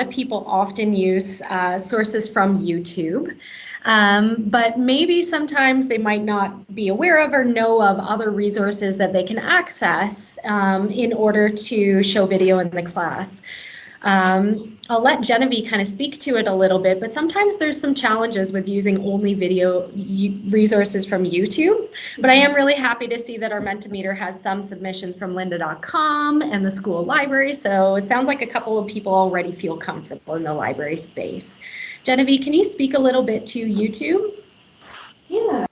of people often use uh, sources from YouTube. Um, but maybe sometimes they might not be aware of or know of other resources that they can access um, in order to show video in the class. Um, I'll let Genevieve kind of speak to it a little bit, but sometimes there's some challenges with using only video resources from YouTube. But I am really happy to see that our Mentimeter has some submissions from lynda.com and the school library. So it sounds like a couple of people already feel comfortable in the library space. Genevieve, can you speak a little bit to YouTube? Yeah.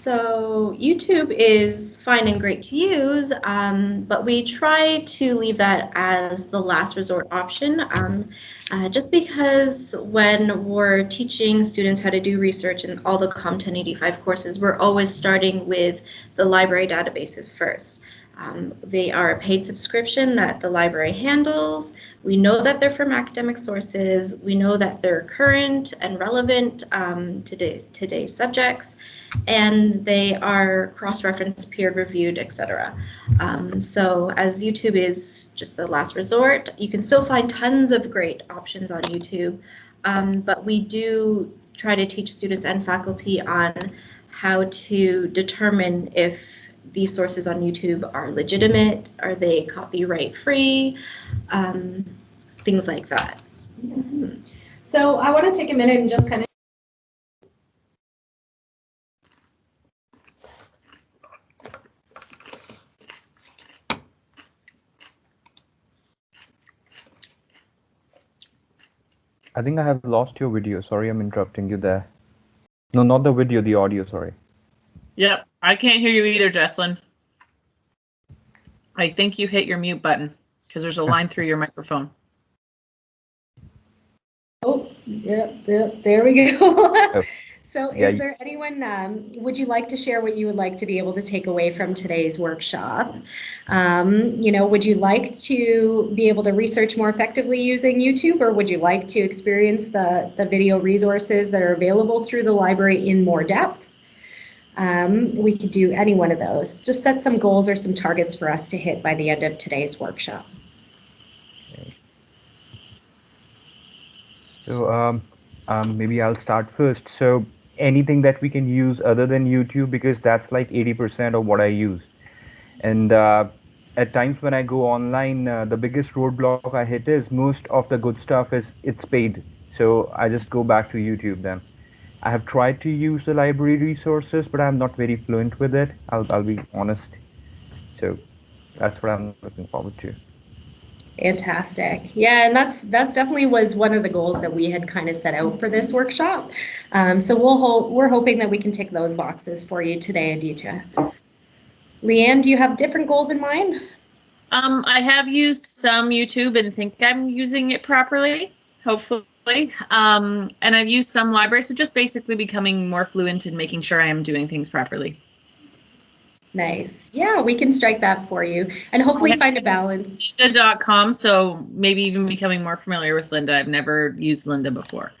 So YouTube is fine and great to use, um, but we try to leave that as the last resort option, um, uh, just because when we're teaching students how to do research in all the COM 1085 courses, we're always starting with the library databases first. Um, they are a paid subscription that the library handles. We know that they're from academic sources. We know that they're current and relevant um, to today's subjects, and they are cross-referenced, peer-reviewed, etc. Um, so as YouTube is just the last resort, you can still find tons of great options on YouTube, um, but we do try to teach students and faculty on how to determine if these sources on YouTube are legitimate? Are they copyright free? Um, things like that. So I want to take a minute and just kind of I think I have lost your video. Sorry, I'm interrupting you there. No, not the video, the audio, sorry. Yep, I can't hear you either, Jesslyn. I think you hit your mute button because there's a line through your microphone. Oh, yep, yep there we go. oh. So yeah, is there anyone, um, would you like to share what you would like to be able to take away from today's workshop? Um, you know, would you like to be able to research more effectively using YouTube or would you like to experience the, the video resources that are available through the library in more depth? Um, we could do any one of those. Just set some goals or some targets for us to hit by the end of today's workshop. So um, um, maybe I'll start first. So anything that we can use other than YouTube because that's like 80% of what I use. And uh, at times when I go online, uh, the biggest roadblock I hit is most of the good stuff is it's paid. So I just go back to YouTube then. I have tried to use the library resources, but I'm not very fluent with it. I'll, I'll be honest. So that's what I'm looking forward to. Fantastic. Yeah, and that's that's definitely was one of the goals that we had kind of set out for this workshop. Um, so we'll hold, we're hoping that we can tick those boxes for you today, Aditya. Leanne, do you have different goals in mind? Um, I have used some YouTube and think I'm using it properly, hopefully. Um, and I've used some libraries, so just basically becoming more fluent in making sure I am doing things properly. Nice. Yeah, we can strike that for you and hopefully find a balance. Lynda.com, so maybe even becoming more familiar with Lynda. I've never used Lynda before.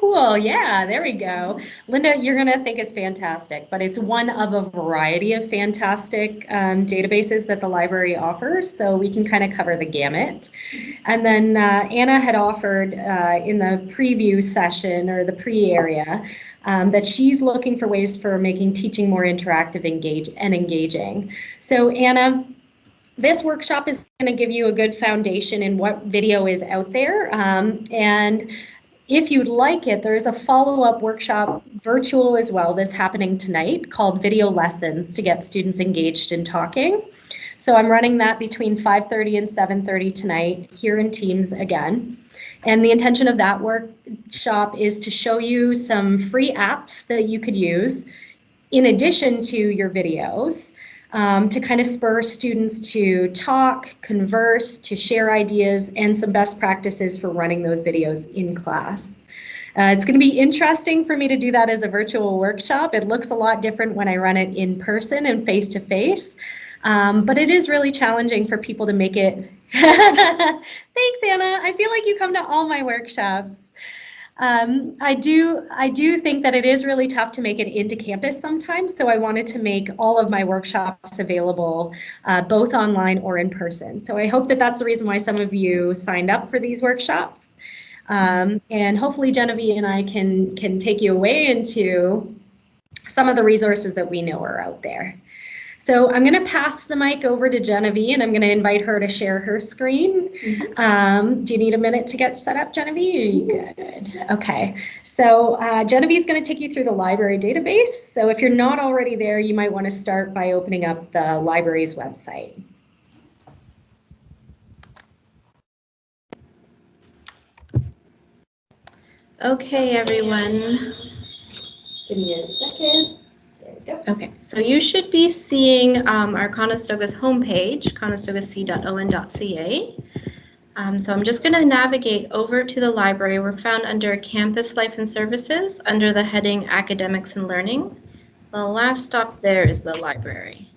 Cool. Yeah, there we go. Lynda, you're going to think it's fantastic, but it's one of a variety of fantastic um, databases that the library offers, so we can kind of cover the gamut. And then uh, Anna had offered uh, in the preview session or the pre area um, that she's looking for ways for making teaching more interactive engage and engaging. So Anna, this workshop is going to give you a good foundation in what video is out there um, and if you'd like it, there's a follow-up workshop virtual as well that's happening tonight called Video Lessons to get students engaged in talking. So I'm running that between 5.30 and 7.30 tonight here in Teams again. And the intention of that workshop is to show you some free apps that you could use in addition to your videos um, to kind of spur students to talk, converse, to share ideas, and some best practices for running those videos in class. Uh, it's going to be interesting for me to do that as a virtual workshop. It looks a lot different when I run it in person and face to face, um, but it is really challenging for people to make it. Thanks, Anna. I feel like you come to all my workshops. Um, I do I do think that it is really tough to make it into campus sometimes. So I wanted to make all of my workshops available uh, both online or in person. So I hope that that's the reason why some of you signed up for these workshops. Um, and hopefully Genevieve and I can can take you away into some of the resources that we know are out there. So I'm going to pass the mic over to Genevieve and I'm going to invite her to share her screen. Mhm. Um, do you need a minute to get set up, Genevieve? Are you good? Okay. So uh, Genevieve is going to take you through the library database. So if you're not already there, you might want to start by opening up the library's website. Okay, everyone. Give me a second. Go. Okay, so you should be seeing um, our Conestoga's homepage, conestogac.on.ca. Um, so I'm just going to navigate over to the library. We're found under Campus Life and Services under the heading Academics and Learning. The last stop there is the library.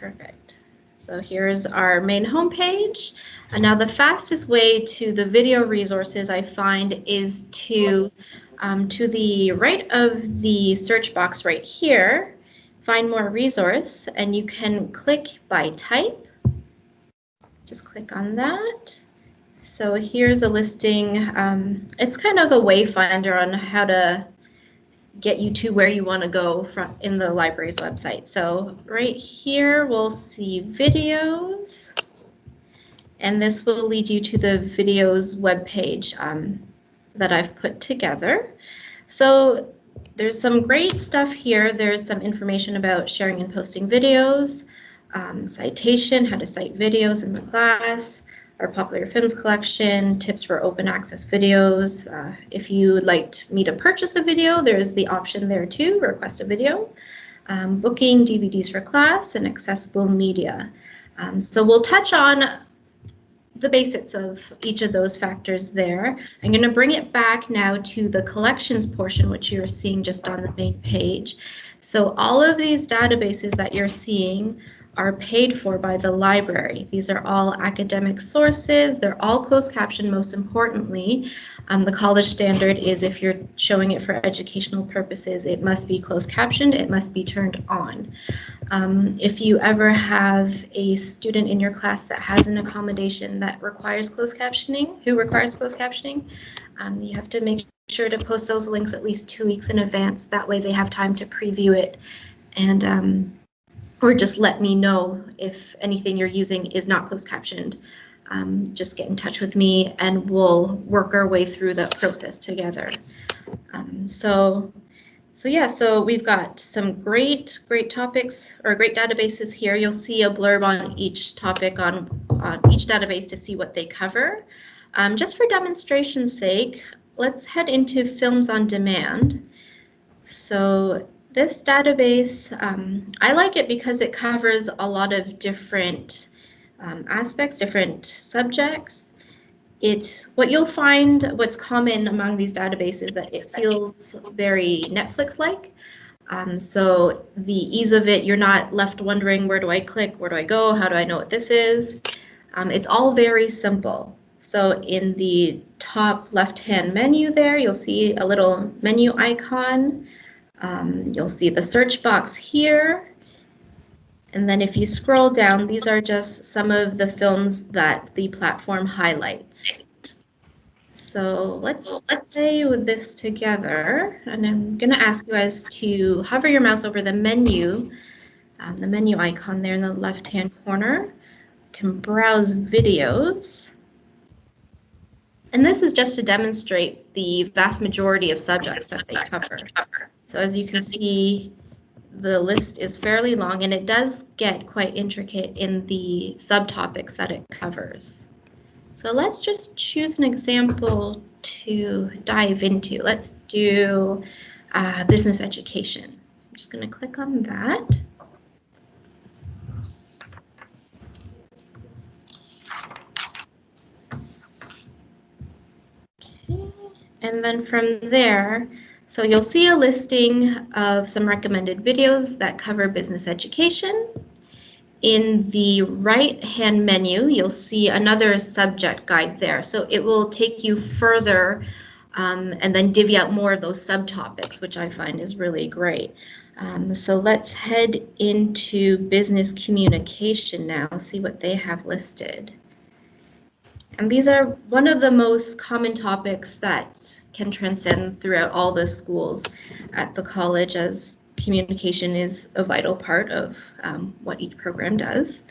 Perfect. So here's our main homepage. And now the fastest way to the video resources I find is to um, to the right of the search box right here, find more resource, and you can click by type. Just click on that. So here's a listing. Um, it's kind of a wayfinder on how to get you to where you want to go from in the library's website. So right here, we'll see videos. And this will lead you to the videos webpage um, that I've put together. So there's some great stuff here. There's some information about sharing and posting videos, um, citation, how to cite videos in the class, our popular films collection, tips for open access videos. Uh, if you would like me to purchase a video, there's the option there too, request a video. Um, booking DVDs for class and accessible media. Um, so we'll touch on the basics of each of those factors there. I'm going to bring it back now to the collections portion, which you're seeing just on the main page. So all of these databases that you're seeing are paid for by the library. These are all academic sources. They're all closed captioned, most importantly. Um, the college standard is if you're showing it for educational purposes, it must be closed captioned, it must be turned on. Um, if you ever have a student in your class that has an accommodation that requires closed captioning, who requires closed captioning, um, you have to make sure to post those links at least two weeks in advance. That way they have time to preview it and um, or just let me know if anything you're using is not closed captioned. Um, just get in touch with me and we'll work our way through the process together. Um, so, so yeah, so we've got some great, great topics or great databases here. You'll see a blurb on each topic on, on each database to see what they cover. Um, just for demonstration's sake, let's head into Films on Demand. So this database, um, I like it because it covers a lot of different um, aspects, different subjects. It, what you'll find, what's common among these databases, that it feels very Netflix-like. Um, so the ease of it, you're not left wondering, where do I click, where do I go, how do I know what this is? Um, it's all very simple. So in the top left-hand menu there, you'll see a little menu icon. Um, you'll see the search box here. And then if you scroll down, these are just some of the films that the platform highlights. So let's let's play with this together. And I'm going to ask you guys to hover your mouse over the menu, um, the menu icon there in the left-hand corner. You can browse videos. And this is just to demonstrate the vast majority of subjects that they cover. So as you can see, the list is fairly long and it does get quite intricate in the subtopics that it covers. So let's just choose an example to dive into. Let's do uh, business education. So I'm just going to click on that. And then from there, so you'll see a listing of some recommended videos that cover business education. in the right-hand menu, you'll see another subject guide there. So it will take you further um, and then divvy out more of those subtopics, which I find is really great. Um, so let's head into business communication now, see what they have listed. And these are one of the most common topics that can transcend throughout all the schools at the college as communication is a vital part of um, what each program does.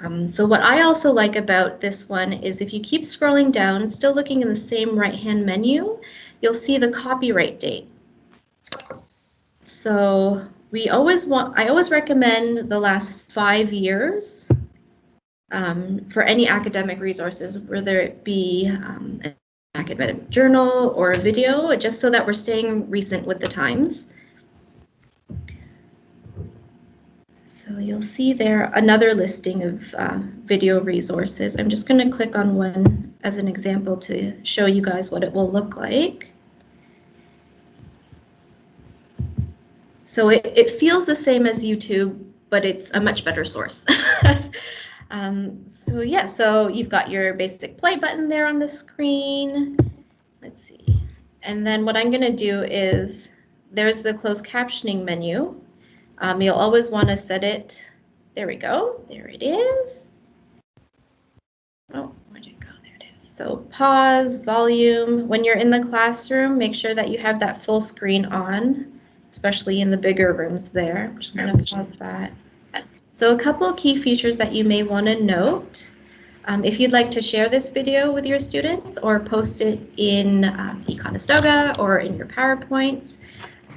Um, so what I also like about this one is if you keep scrolling down, still looking in the same right-hand menu, you'll see the copyright date. So we always want, I always recommend the last five years um, for any academic resources, whether it be um, an academic journal or a video, just so that we're staying recent with the times. So you'll see there another listing of uh, video resources. I'm just going to click on one as an example to show you guys what it will look like. So it, it feels the same as YouTube, but it's a much better source. um, so yeah, so you've got your basic play button there on the screen. Let's see. And then what I'm going to do is there's the closed captioning menu. Um, you'll always want to set it. There we go. There it is. Oh, where'd it go? There it is. So pause, volume. When you're in the classroom, make sure that you have that full screen on, especially in the bigger rooms there. I'm just going to pause that. So a couple of key features that you may want to note. Um, if you'd like to share this video with your students or post it in um, Econestoga or in your PowerPoints,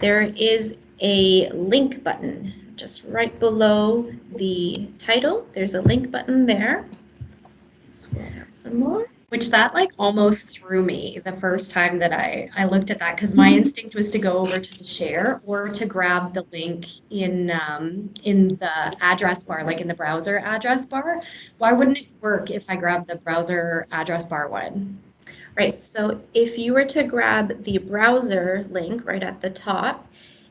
there is a link button just right below the title. There's a link button there. Scroll down some more. Which that like almost threw me the first time that I, I looked at that because my instinct was to go over to the share or to grab the link in um, in the address bar, like in the browser address bar. Why wouldn't it work if I grabbed the browser address bar one? Right, so if you were to grab the browser link right at the top,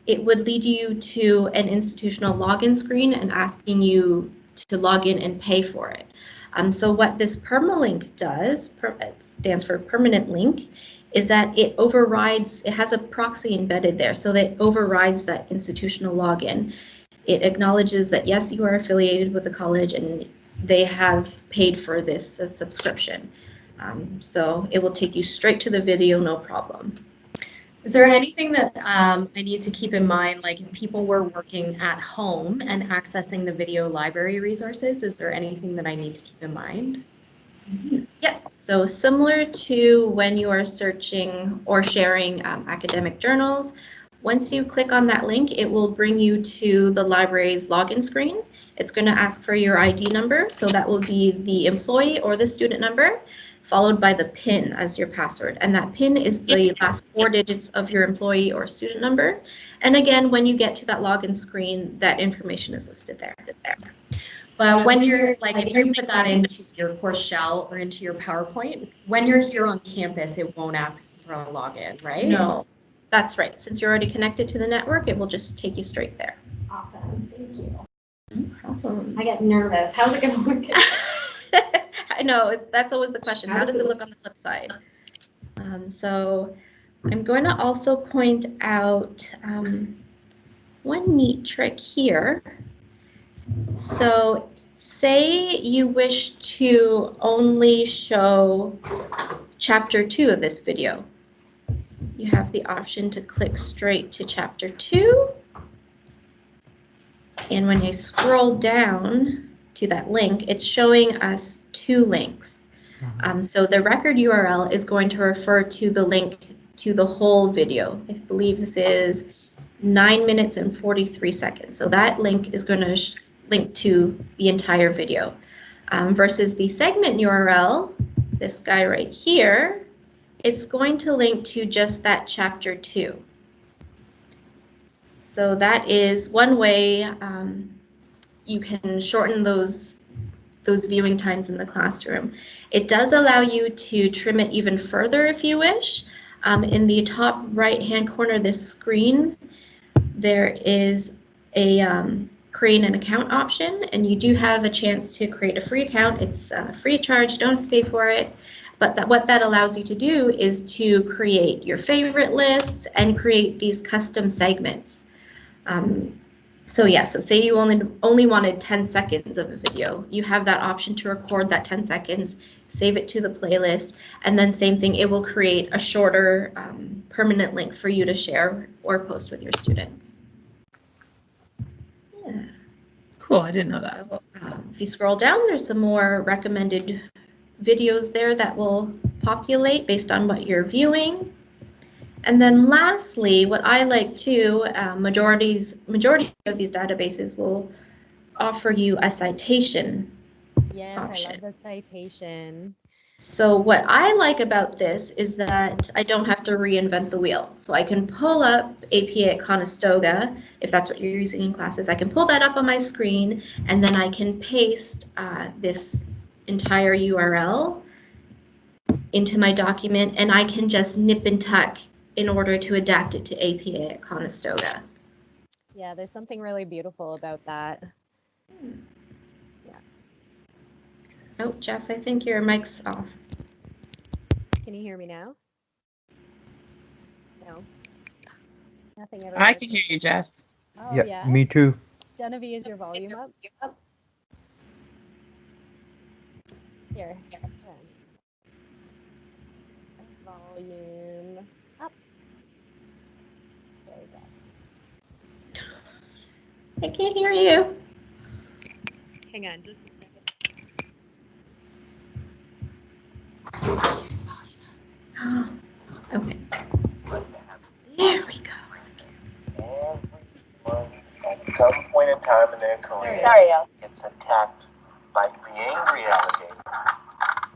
it would lead you to an institutional login screen and asking you to log in and pay for it. Um, so what this permalink does, per, stands for permanent link, is that it overrides, it has a proxy embedded there, so that overrides that institutional login. It acknowledges that yes, you are affiliated with the college and they have paid for this uh, subscription. Um, so it will take you straight to the video, no problem. Is there anything that um, I need to keep in mind, like if people were working at home and accessing the video library resources, is there anything that I need to keep in mind? Yeah, so similar to when you are searching or sharing um, academic journals, once you click on that link, it will bring you to the library's login screen. It's going to ask for your ID number, so that will be the employee or the student number followed by the PIN as your password. And that PIN is the last four digits of your employee or student number. And again, when you get to that login screen, that information is listed there. But when you're like, if you put that into your course shell or into your PowerPoint, when you're here on campus, it won't ask for a login, right? No, that's right. Since you're already connected to the network, it will just take you straight there. Awesome, thank you. No problem. I get nervous. How's it gonna work? I know, that's always the question. How does it look on the flip side? Um, so I'm going to also point out um, one neat trick here. So say you wish to only show chapter two of this video. You have the option to click straight to chapter two. And when you scroll down to that link, it's showing us two links. Um, so the record URL is going to refer to the link to the whole video. I believe this is 9 minutes and 43 seconds. So that link is going to link to the entire video. Um, versus the segment URL, this guy right here, it's going to link to just that chapter 2. So that is one way um, you can shorten those those viewing times in the classroom. It does allow you to trim it even further if you wish. Um, in the top right hand corner of this screen, there is a, um, create an account option, and you do have a chance to create a free account. It's uh, free charge, don't pay for it. But that, what that allows you to do is to create your favorite lists and create these custom segments. Um, so yeah, so say you only only wanted 10 seconds of a video, you have that option to record that 10 seconds, save it to the playlist, and then same thing, it will create a shorter um, permanent link for you to share or post with your students. Yeah. Cool. I didn't know that. So, um, if you scroll down, there's some more recommended videos there that will populate based on what you're viewing. And then lastly, what I like too, uh, majorities, majority of these databases will offer you a citation. Yes, I option. love the citation. So what I like about this is that I don't have to reinvent the wheel. So I can pull up APA at Conestoga, if that's what you're using in classes. I can pull that up on my screen, and then I can paste uh, this entire URL into my document, and I can just nip and tuck in order to adapt it to APA at Conestoga. Yeah, there's something really beautiful about that. Yeah. Oh, Jess, I think your mic's off. Can you hear me now? No. Nothing ever. I can hear you, Jess. Oh, yeah, yeah. me too. Genevieve, is your volume up? Here. Volume up. There we go. I can't hear you. Hang on just a second. okay. There we go. Everyone at some point in time in their career Sorry. gets attacked by the angry alligator.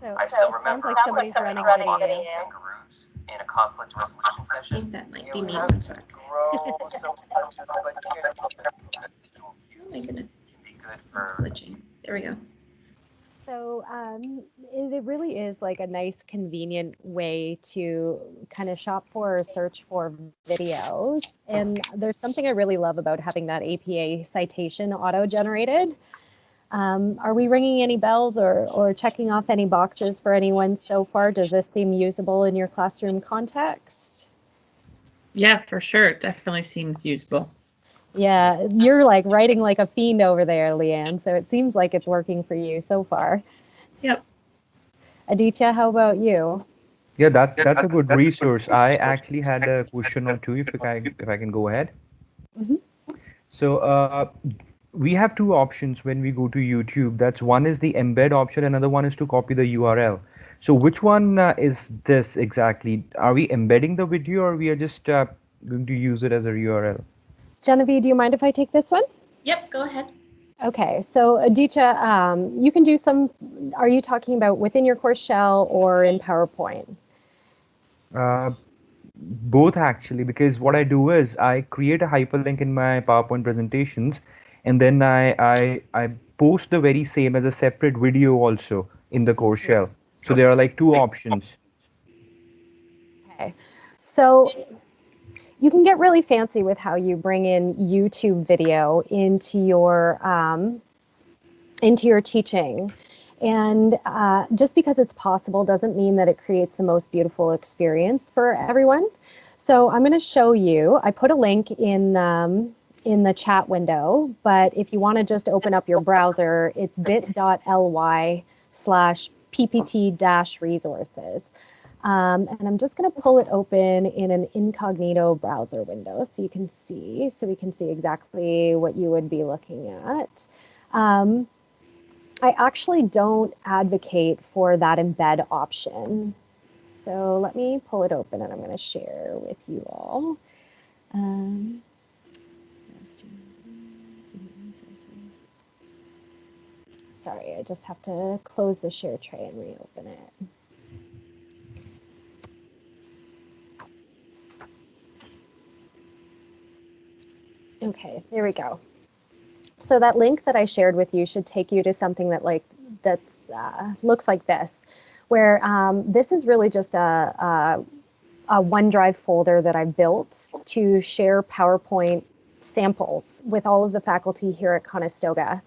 So, I still sounds remember like somebody's running video. kangaroos in a conflict resolution session. I think that might be me. One sec. grow so much as like here. Oh my goodness, Can be good it's for glitching. There we go. So um, it, it really is like a nice, convenient way to kind of shop for or search for videos. And there's something I really love about having that APA citation auto-generated. Um, are we ringing any bells or, or checking off any boxes for anyone so far? Does this seem usable in your classroom context? Yeah, for sure. It definitely seems usable. Yeah, you're like writing like a fiend over there, Leanne. So it seems like it's working for you so far. Yep. Aditya, how about you? Yeah, that's that's a good resource. I actually had a question or two, if I if I can go ahead. Mhm. So uh, we have two options when we go to YouTube. That's one is the embed option, another one is to copy the URL. So which one uh, is this exactly? Are we embedding the video, or we are just uh, going to use it as a URL? Genevieve, do you mind if I take this one? Yep, go ahead. Okay, so Aditya, um, you can do some, are you talking about within your course shell or in PowerPoint? Uh, both actually, because what I do is I create a hyperlink in my PowerPoint presentations, and then I I I post the very same as a separate video also in the course shell. So there are like two options. Okay, so you can get really fancy with how you bring in YouTube video into your um, into your teaching. And uh, just because it's possible doesn't mean that it creates the most beautiful experience for everyone. So I'm going to show you. I put a link in um, in the chat window, but if you want to just open up your browser, it's bit.ly slash ppt dash resources. Um, and I'm just going to pull it open in an incognito browser window so you can see, so we can see exactly what you would be looking at. Um, I actually don't advocate for that embed option. So let me pull it open and I'm going to share with you all. Um, sorry, I just have to close the share tray and reopen it. Okay, there we go. So that link that I shared with you should take you to something that like that's uh, looks like this, where um, this is really just a, a, a OneDrive folder that I built to share PowerPoint samples with all of the faculty here at Conestoga.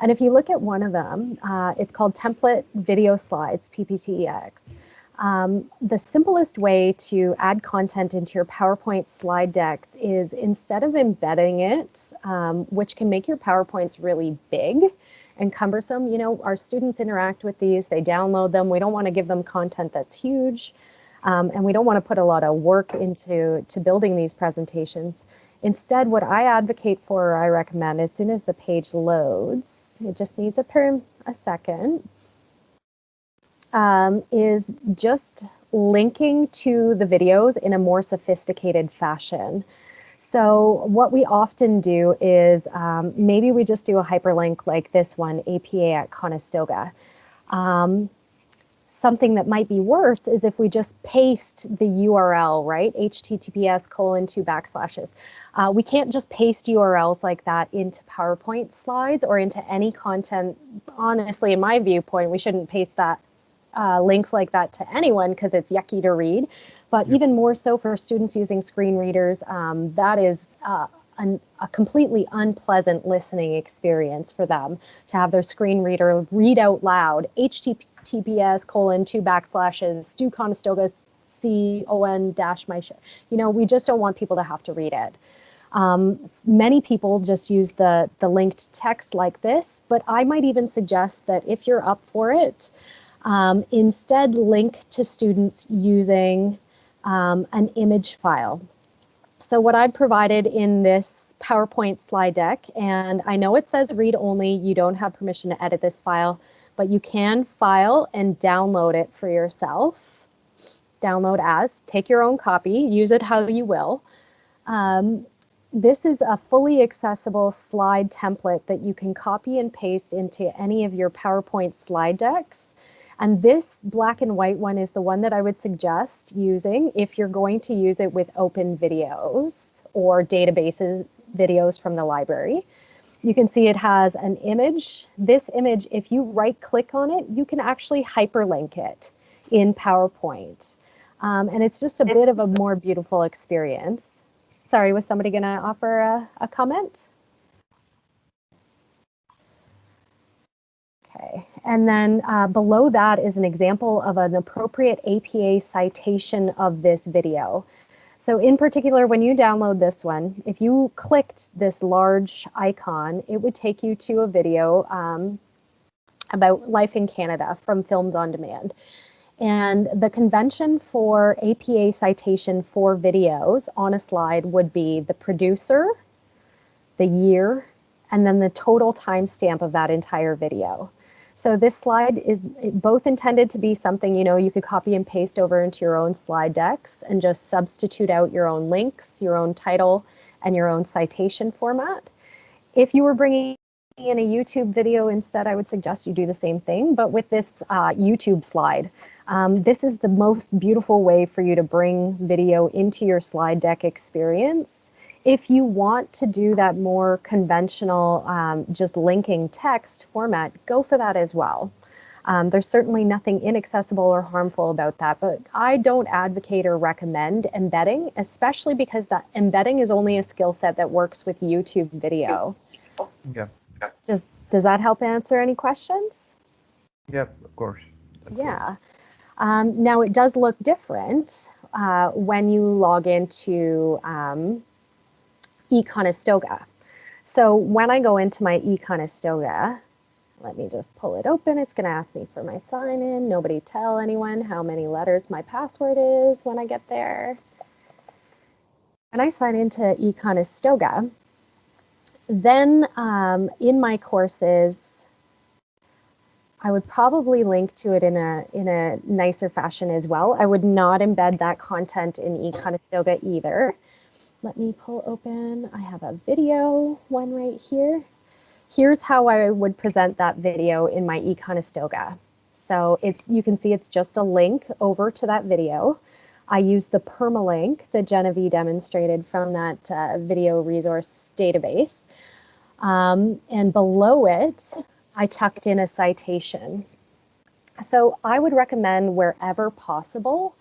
And if you look at one of them, uh, it's called Template Video Slides, PPTEX. Um, the simplest way to add content into your PowerPoint slide decks is instead of embedding it, um, which can make your PowerPoints really big and cumbersome, you know, our students interact with these, they download them. We don't want to give them content that's huge. Um, and we don't want to put a lot of work into to building these presentations. Instead, what I advocate for or I recommend as soon as the page loads, it just needs a per a second, um, is just linking to the videos in a more sophisticated fashion. So what we often do is um, maybe we just do a hyperlink like this one, APA at Conestoga. Um, something that might be worse is if we just paste the URL, right? HTTPS colon two backslashes. Uh, we can't just paste URLs like that into PowerPoint slides or into any content. Honestly, in my viewpoint, we shouldn't paste that uh, links like that to anyone because it's yucky to read. But yep. even more so for students using screen readers, um, that is uh, an, a completely unpleasant listening experience for them to have their screen reader read out loud https colon two backslashes stu conestoga c o n dash my you know we just don't want people to have to read it um, many people just use the the linked text like this but i might even suggest that if you're up for it um, instead link to students using um, an image file so what I've provided in this PowerPoint slide deck, and I know it says read only, you don't have permission to edit this file, but you can file and download it for yourself. Download as, take your own copy, use it how you will. Um, this is a fully accessible slide template that you can copy and paste into any of your PowerPoint slide decks. And this black and white one is the one that I would suggest using if you're going to use it with open videos or databases videos from the library. You can see it has an image. This image, if you right click on it, you can actually hyperlink it in PowerPoint. Um, and it's just a bit of a more beautiful experience. Sorry, was somebody gonna offer a, a comment? Okay, and then uh, below that is an example of an appropriate APA citation of this video. So in particular, when you download this one, if you clicked this large icon, it would take you to a video um, about life in Canada from Films on Demand. And the convention for APA citation for videos on a slide would be the producer, the year, and then the total timestamp of that entire video. So this slide is both intended to be something, you know, you could copy and paste over into your own slide decks and just substitute out your own links, your own title, and your own citation format. If you were bringing in a YouTube video instead, I would suggest you do the same thing, but with this uh, YouTube slide. Um, this is the most beautiful way for you to bring video into your slide deck experience if you want to do that more conventional, um, just linking text format, go for that as well. Um, there's certainly nothing inaccessible or harmful about that, but I don't advocate or recommend embedding, especially because that embedding is only a skill set that works with YouTube video. Yeah. Does does that help answer any questions? Yep, of course. yeah. Um, now it does look different uh, when you log into um, eConestoga. So when I go into my eConestoga, let me just pull it open. It's going to ask me for my sign in. Nobody tell anyone how many letters my password is when I get there. And I sign into eConestoga. Then um, in my courses, I would probably link to it in a in a nicer fashion as well. I would not embed that content in eConestoga either. Let me pull open, I have a video one right here. Here's how I would present that video in my eConestoga. So it's, you can see it's just a link over to that video. I use the permalink that Genevieve demonstrated from that uh, video resource database. Um, and below it, I tucked in a citation. So I would recommend wherever possible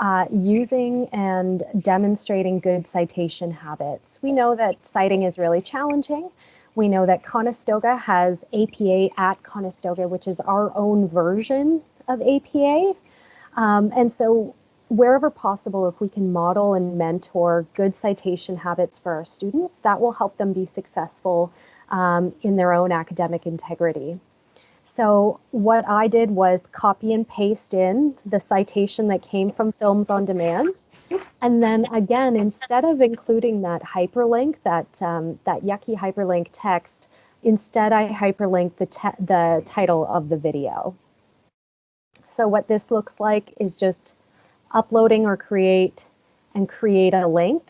uh, using and demonstrating good citation habits. We know that citing is really challenging. We know that Conestoga has APA at Conestoga, which is our own version of APA. Um, and so wherever possible, if we can model and mentor good citation habits for our students, that will help them be successful um, in their own academic integrity. So what I did was copy and paste in the citation that came from Films on Demand. And then again, instead of including that hyperlink, that, um, that yucky hyperlink text, instead I hyperlink the, the title of the video. So what this looks like is just uploading or create and create a link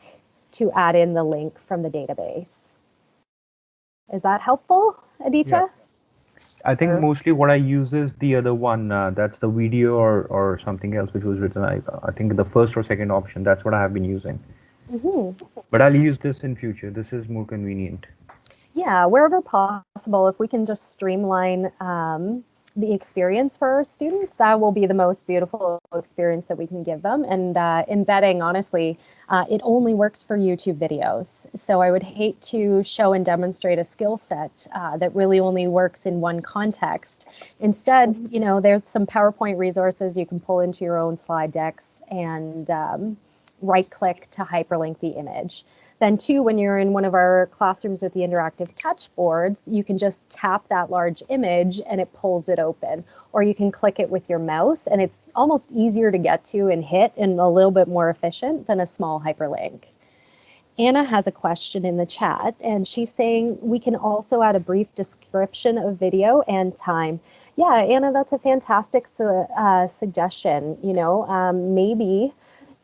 to add in the link from the database. Is that helpful, Aditya? Yeah. I think Sure. mostly what I use is the other one. Uh, that's the video or, or something else which was written. I, I think the first or second option. That's what I have been using. Mhm. But I'll use this in future. This is more convenient. Yeah, wherever possible, if we can just streamline um, the experience for our students, that will be the most beautiful experience that we can give them. And uh, embedding, honestly, uh, it only works for YouTube videos. So I would hate to show and demonstrate a skill set uh, that really only works in one context. Instead, you know, there's some PowerPoint resources you can pull into your own slide decks and um, right click to hyperlink the image. Then two, when you're in one of our classrooms with the interactive touch boards, you can just tap that large image and it pulls it open. Or you can click it with your mouse and it's almost easier to get to and hit and a little bit more efficient than a small hyperlink. Anna has a question in the chat and she's saying we can also add a brief description of video and time. Yeah, Anna, that's a fantastic su uh, suggestion. You know, um, maybe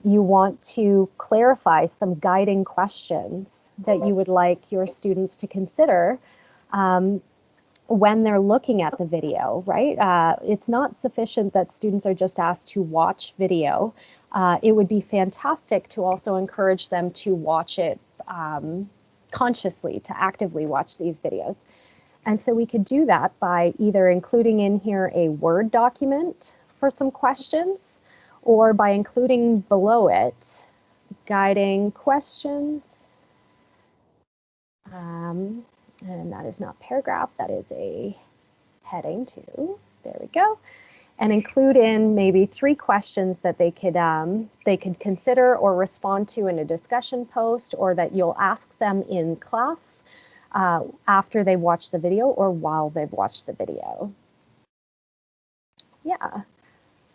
you want to clarify some guiding questions that you would like your students to consider um, when they're looking at the video, right? Uh, it's not sufficient that students are just asked to watch video. Uh, it would be fantastic to also encourage them to watch it um, consciously, to actively watch these videos. And so we could do that by either including in here a Word document for some questions, or by including below it guiding questions. Um, and that is not paragraph, that is a heading too. There we go. And include in maybe three questions that they could um, they could consider or respond to in a discussion post, or that you'll ask them in class uh, after they watch the video or while they've watched the video. Yeah.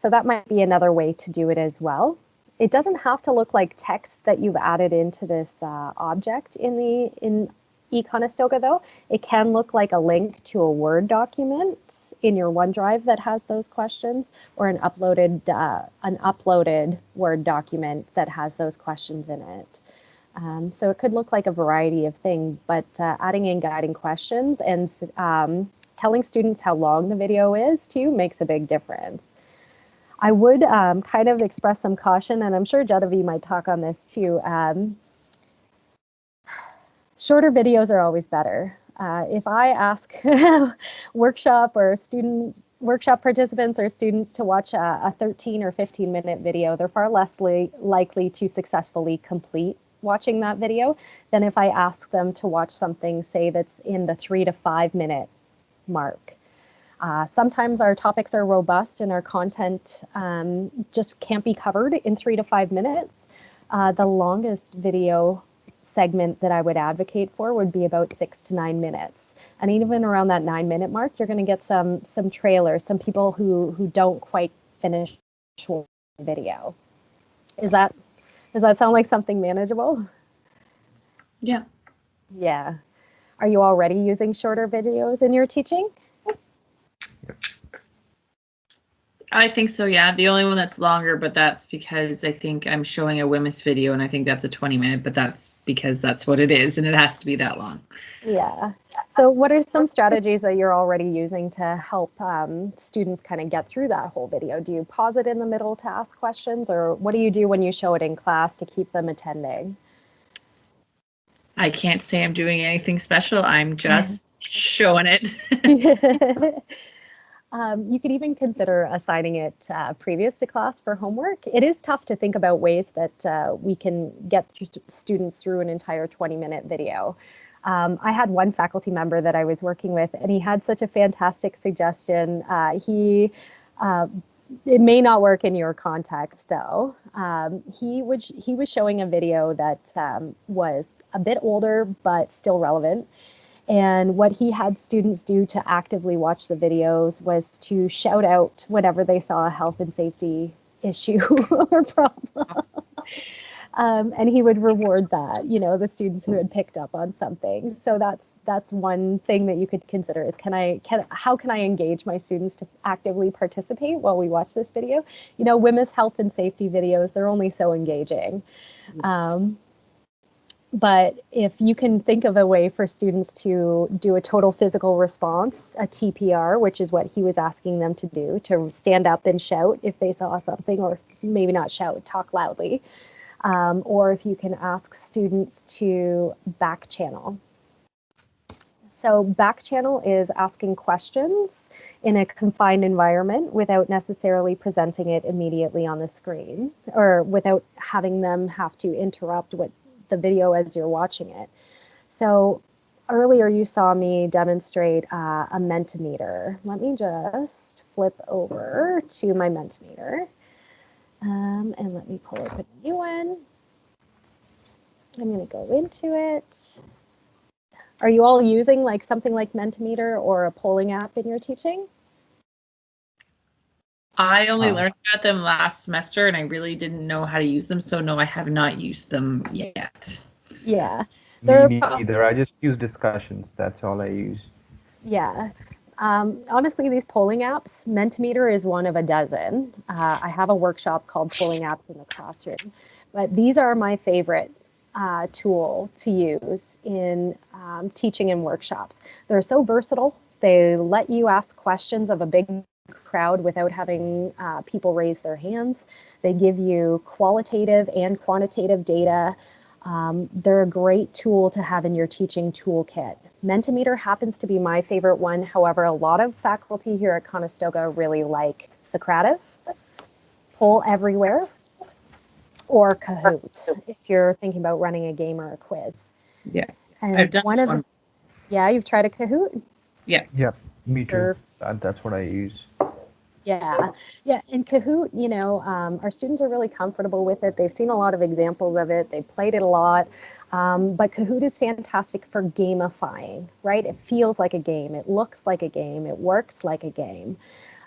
So that might be another way to do it as well. It doesn't have to look like text that you've added into this uh, object in the in eConestoga though. It can look like a link to a Word document in your OneDrive that has those questions or an uploaded uh, an uploaded Word document that has those questions in it. Um, so it could look like a variety of things, but uh, adding in guiding questions and um, telling students how long the video is too makes a big difference. I would um, kind of express some caution, and I'm sure Genevieve might talk on this too. Um, shorter videos are always better. Uh, if I ask workshop or students, workshop participants or students to watch a, a 13 or 15 minute video, they're far less li likely to successfully complete watching that video than if I ask them to watch something, say, that's in the three to five minute mark. Uh, sometimes our topics are robust and our content um, just can't be covered in three to five minutes. Uh, the longest video segment that I would advocate for would be about six to nine minutes. And even around that nine minute mark, you're going to get some some trailers, some people who who don't quite finish video. Is that does that sound like something manageable? Yeah. Yeah. Are you already using shorter videos in your teaching? I think so, yeah. The only one that's longer, but that's because I think I'm showing a WHMIS video and I think that's a 20 minute, but that's because that's what it is and it has to be that long. Yeah. So what are some strategies that you're already using to help um, students kind of get through that whole video? Do you pause it in the middle to ask questions or what do you do when you show it in class to keep them attending? I can't say I'm doing anything special. I'm just showing it. Um, you could even consider assigning it uh, previous to class for homework. It is tough to think about ways that uh, we can get students through an entire 20 minute video. Um, I had one faculty member that I was working with, and he had such a fantastic suggestion. Uh, he uh, it may not work in your context though. Um, he would he was showing a video that um, was a bit older but still relevant. And what he had students do to actively watch the videos was to shout out whenever they saw a health and safety issue or problem. Um, and he would reward that, you know, the students who had picked up on something. So that's that's one thing that you could consider is can I can how can I engage my students to actively participate while we watch this video? You know, women's health and safety videos they're only so engaging. Um, but if you can think of a way for students to do a total physical response, a TPR, which is what he was asking them to do, to stand up and shout if they saw something, or maybe not shout, talk loudly, um, or if you can ask students to back channel. So back channel is asking questions in a confined environment without necessarily presenting it immediately on the screen or without having them have to interrupt what the video as you're watching it. So earlier you saw me demonstrate uh, a Mentimeter. Let me just flip over to my Mentimeter. Um, and let me pull open a new one. I'm going to go into it. Are you all using like something like Mentimeter or a polling app in your teaching? I only Uh. learned about them last semester and I really didn't know how to use them. So, no, I have not used them yet. Yeah, They're Me pro- neither. I just use discussions. That's all I use. yeah. Um, honestly, these polling apps, Mentimeter is one of a dozen. Uh, I have a workshop called Polling Apps in the Classroom, but these are my favorite uh, tool to use in um, teaching and workshops. They're so versatile. They let you ask questions of a big crowd without having uh, people raise their hands. They give you qualitative and quantitative data. Um, they're a great tool to have in your teaching toolkit. Mentimeter happens to be my favorite one. However, a lot of faculty here at Conestoga really like Socrative, Poll Everywhere, or Kahoot if you're thinking about running a game or a quiz. Yeah, And I've done one of one. the, yeah, you've tried a Kahoot? Yeah, yeah, Me too. Sure. That's what I use. Yeah, yeah. In Kahoot, you know, um, our students are really comfortable with it. They've seen a lot of examples of it. They've played it a lot. Um, but Kahoot is fantastic for gamifying, right? It feels like a game. It looks like a game. It works like a game.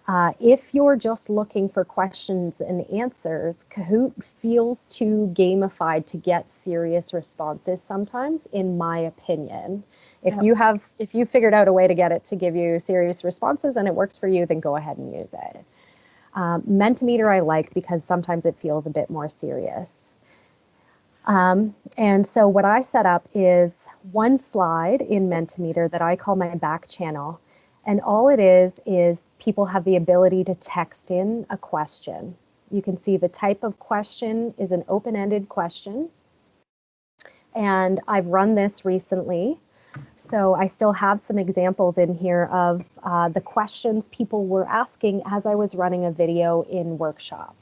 Uh, if you're just looking for questions and answers, Kahoot feels too gamified to get serious responses sometimes, in my opinion. If Yeah. you have, if you figured out a way to get it to give you serious responses and it works for you, then go ahead and use it. Um, Mentimeter I like because sometimes it feels a bit more serious. Um, and so what I set up is one slide in Mentimeter that I call my back channel. And all it is, is people have the ability to text in a question. You can see the type of question is an open-ended question. And I've run this recently. So I still have some examples in here of uh, the questions people were asking as I was running a video in workshop.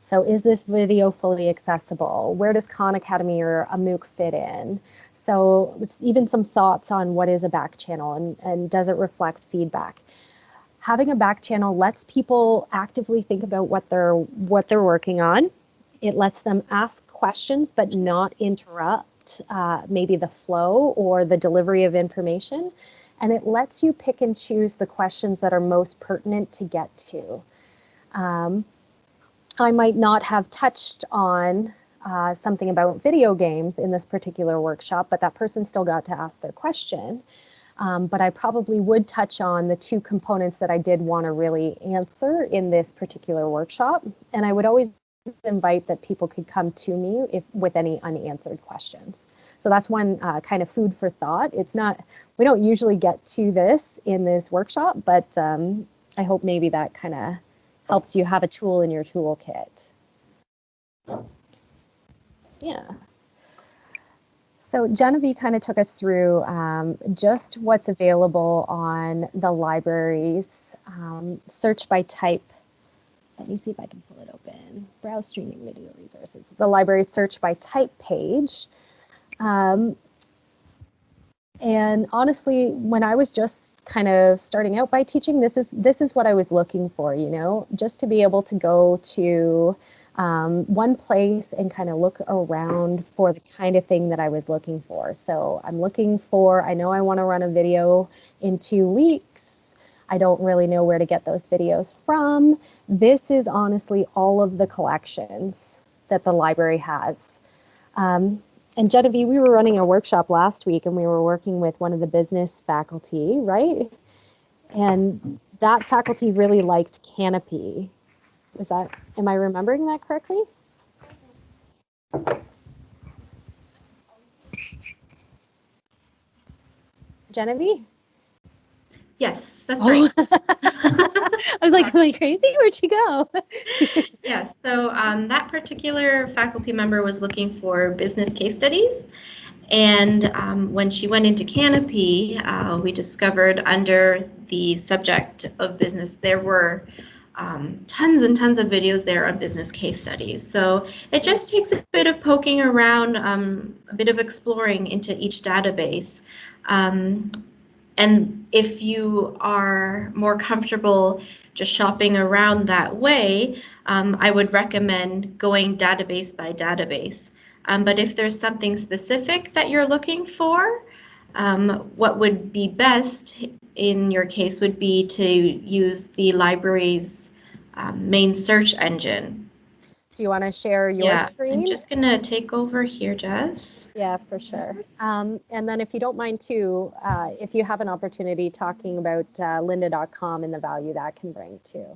So is this video fully accessible? Where does Khan Academy or a MOOC fit in? So it's even some thoughts on what is a back channel and, and does it reflect feedback? Having a back channel lets people actively think about what they're what they're working on. It lets them ask questions but not interrupt uh, maybe the flow or the delivery of information. And it lets you pick and choose the questions that are most pertinent to get to. Um, I might not have touched on uh, something about video games in this particular workshop, but that person still got to ask their question. Um, but I probably would touch on the two components that I did want to really answer in this particular workshop. And I would always invite that people could come to me if with any unanswered questions. So that's one uh, kind of food for thought. It's not, we don't usually get to this in this workshop, but um, I hope maybe that kind of helps you have a tool in your toolkit. Yeah. So Genevieve kind of took us through um, just what's available on the library's um, search by type. Let me see if I can pull it open. Browse streaming video resources. The library search by type page. Um, and honestly, when I was just kind of starting out by teaching, this is this is what I was looking for. You know, just to be able to go to um, one place and kind of look around for the kind of thing that I was looking for. So I'm looking for, I know I want to run a video in two weeks. I don't really know where to get those videos from. This is honestly all of the collections that the library has. Um, and Genevieve, we were running a workshop last week and we were working with one of the business faculty, right? And that faculty really liked Kanopy. Is that, am I remembering that correctly? Genevieve? Yes, that's Oh. right. I was like, am I crazy? Where'd she go? Yeah, so um, that particular faculty member was looking for business case studies. And um, when she went into Kanopy, uh, we discovered under the subject of business, there were um, tons and tons of videos there on business case studies. So it just takes a bit of poking around, um, a bit of exploring into each database. Um, and if you are more comfortable just shopping around that way, um, I would recommend going database by database. Um, but if there's something specific that you're looking for, um, what would be best in your case would be to use the library's um, main search engine. Do you want to share your yeah, screen? I'm just gonna take over here, Jess. Yeah, for sure. Um, and then if you don't mind too, uh, if you have an opportunity talking about uh, lynda.com and the value that can bring too.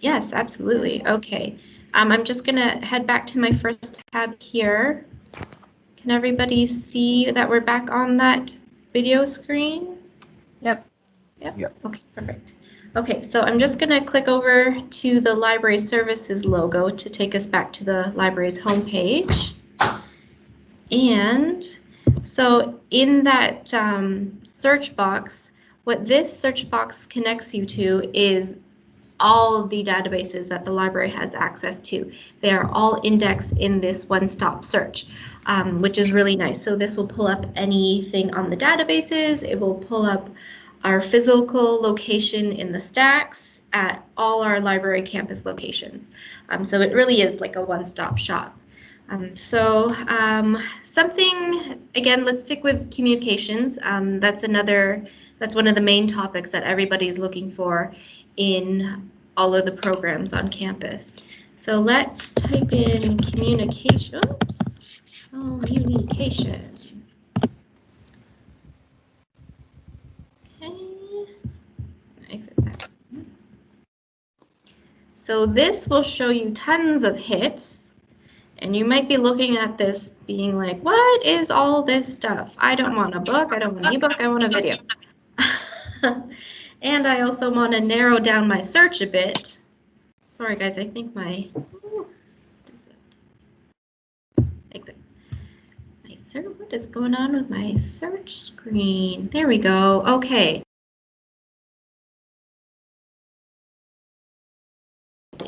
Yes, absolutely. Okay. Um, I'm just going to head back to my first tab here. Can everybody see that we're back on that video screen? Yep. Yep. Yep. Okay, perfect. Okay, so I'm just going to click over to the library services logo to take us back to the library's homepage. And so in that um, search box, what this search box connects you to is all the databases that the library has access to. They are all indexed in this one-stop search, um, which is really nice. So this will pull up anything on the databases. It will pull up our physical location in the stacks at all our library campus locations. Um, so it really is like a one-stop shop. Um, so um, something, again, let's stick with communications. Um, that's another, that's one of the main topics that everybody's looking for in all of the programs on campus. So let's type in communication, oops, communication. Okay, exit that. So this will show you tons of hits. And you might be looking at this being like, what is all this stuff? I don't want a book, I don't want an ebook, I want a video. and I also want to narrow down my search a bit. Sorry guys, I think my. What is going on with my search screen? There we go. Okay.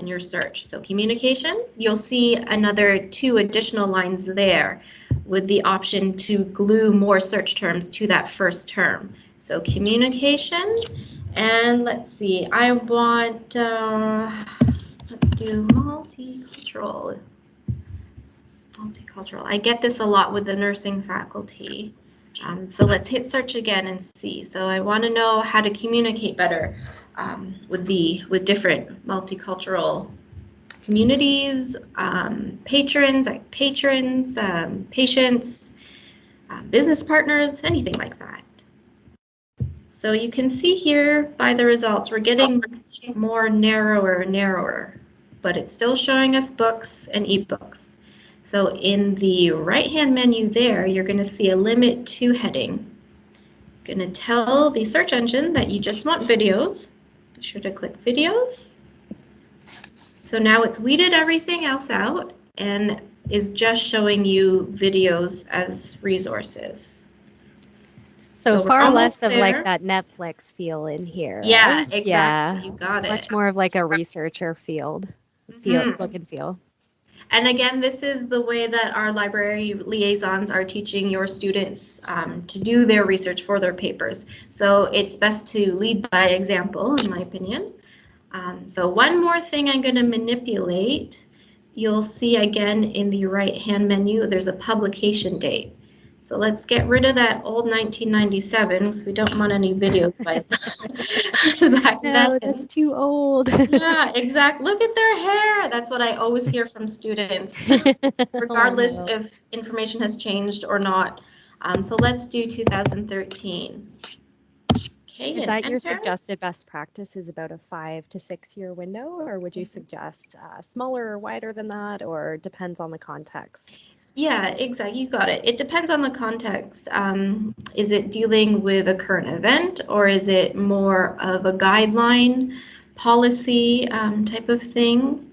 In your search. So communications, you'll see another two additional lines there with the option to glue more search terms to that first term. So communication, and let's see, I want, uh, let's do multicultural. Multicultural. I get this a lot with the nursing faculty. Um, so let's hit search again and see. So I want to know how to communicate better um, with the with different multicultural communities, um, patrons, like patrons, um, patients, uh, business partners, anything like that. So you can see here by the results, we're getting more narrower, and narrower, but it's still showing us books and ebooks. So in the right-hand menu there, you're going to see a limit to heading. Going to tell the search engine that you just want videos. Be sure to click videos. So now it's weeded everything else out and is just showing you videos as resources. So, So far less almost of like that Netflix feel in here. Yeah, right? exactly. Yeah. You got it. Much more of like a researcher field, feel, Mhm. look and feel. And again, this is the way that our library liaisons are teaching your students um, to do their research for their papers. So it's best to lead by example, in my opinion. Um, so one more thing I'm going to manipulate, you'll see again in the right-hand menu, there's a publication date. So let's get rid of that old 1997 because we don't want any videos by back No, then. that's too old. Yeah, exact. Look at their hair. That's what I always hear from students, regardless Oh, no. if information has changed or not. Um, so let's do 2013. Okay, Is and that your suggested best practice is about a five to six year window, or would you suggest uh, smaller or wider than that, or depends on the context? Yeah, exactly. You got it. It depends on the context. Um, is it dealing with a current event or is it more of a guideline, policy um, type of thing?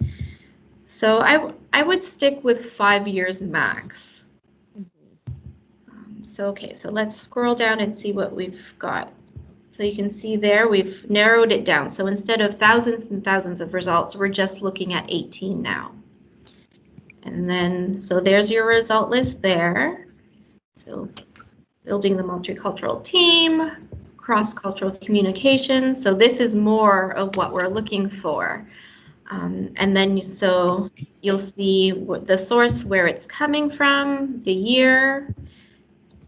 So I, I would stick with five years max. Um, So, okay, so let's scroll down and see what we've got. So you can see there, we've narrowed it down. So instead of thousands and thousands of results, we're just looking at 18 now. And then, so there's your result list there. So building the multicultural team, cross-cultural communication. So this is more of what we're looking for. Um, and then, so you'll see what the source, where it's coming from, the year.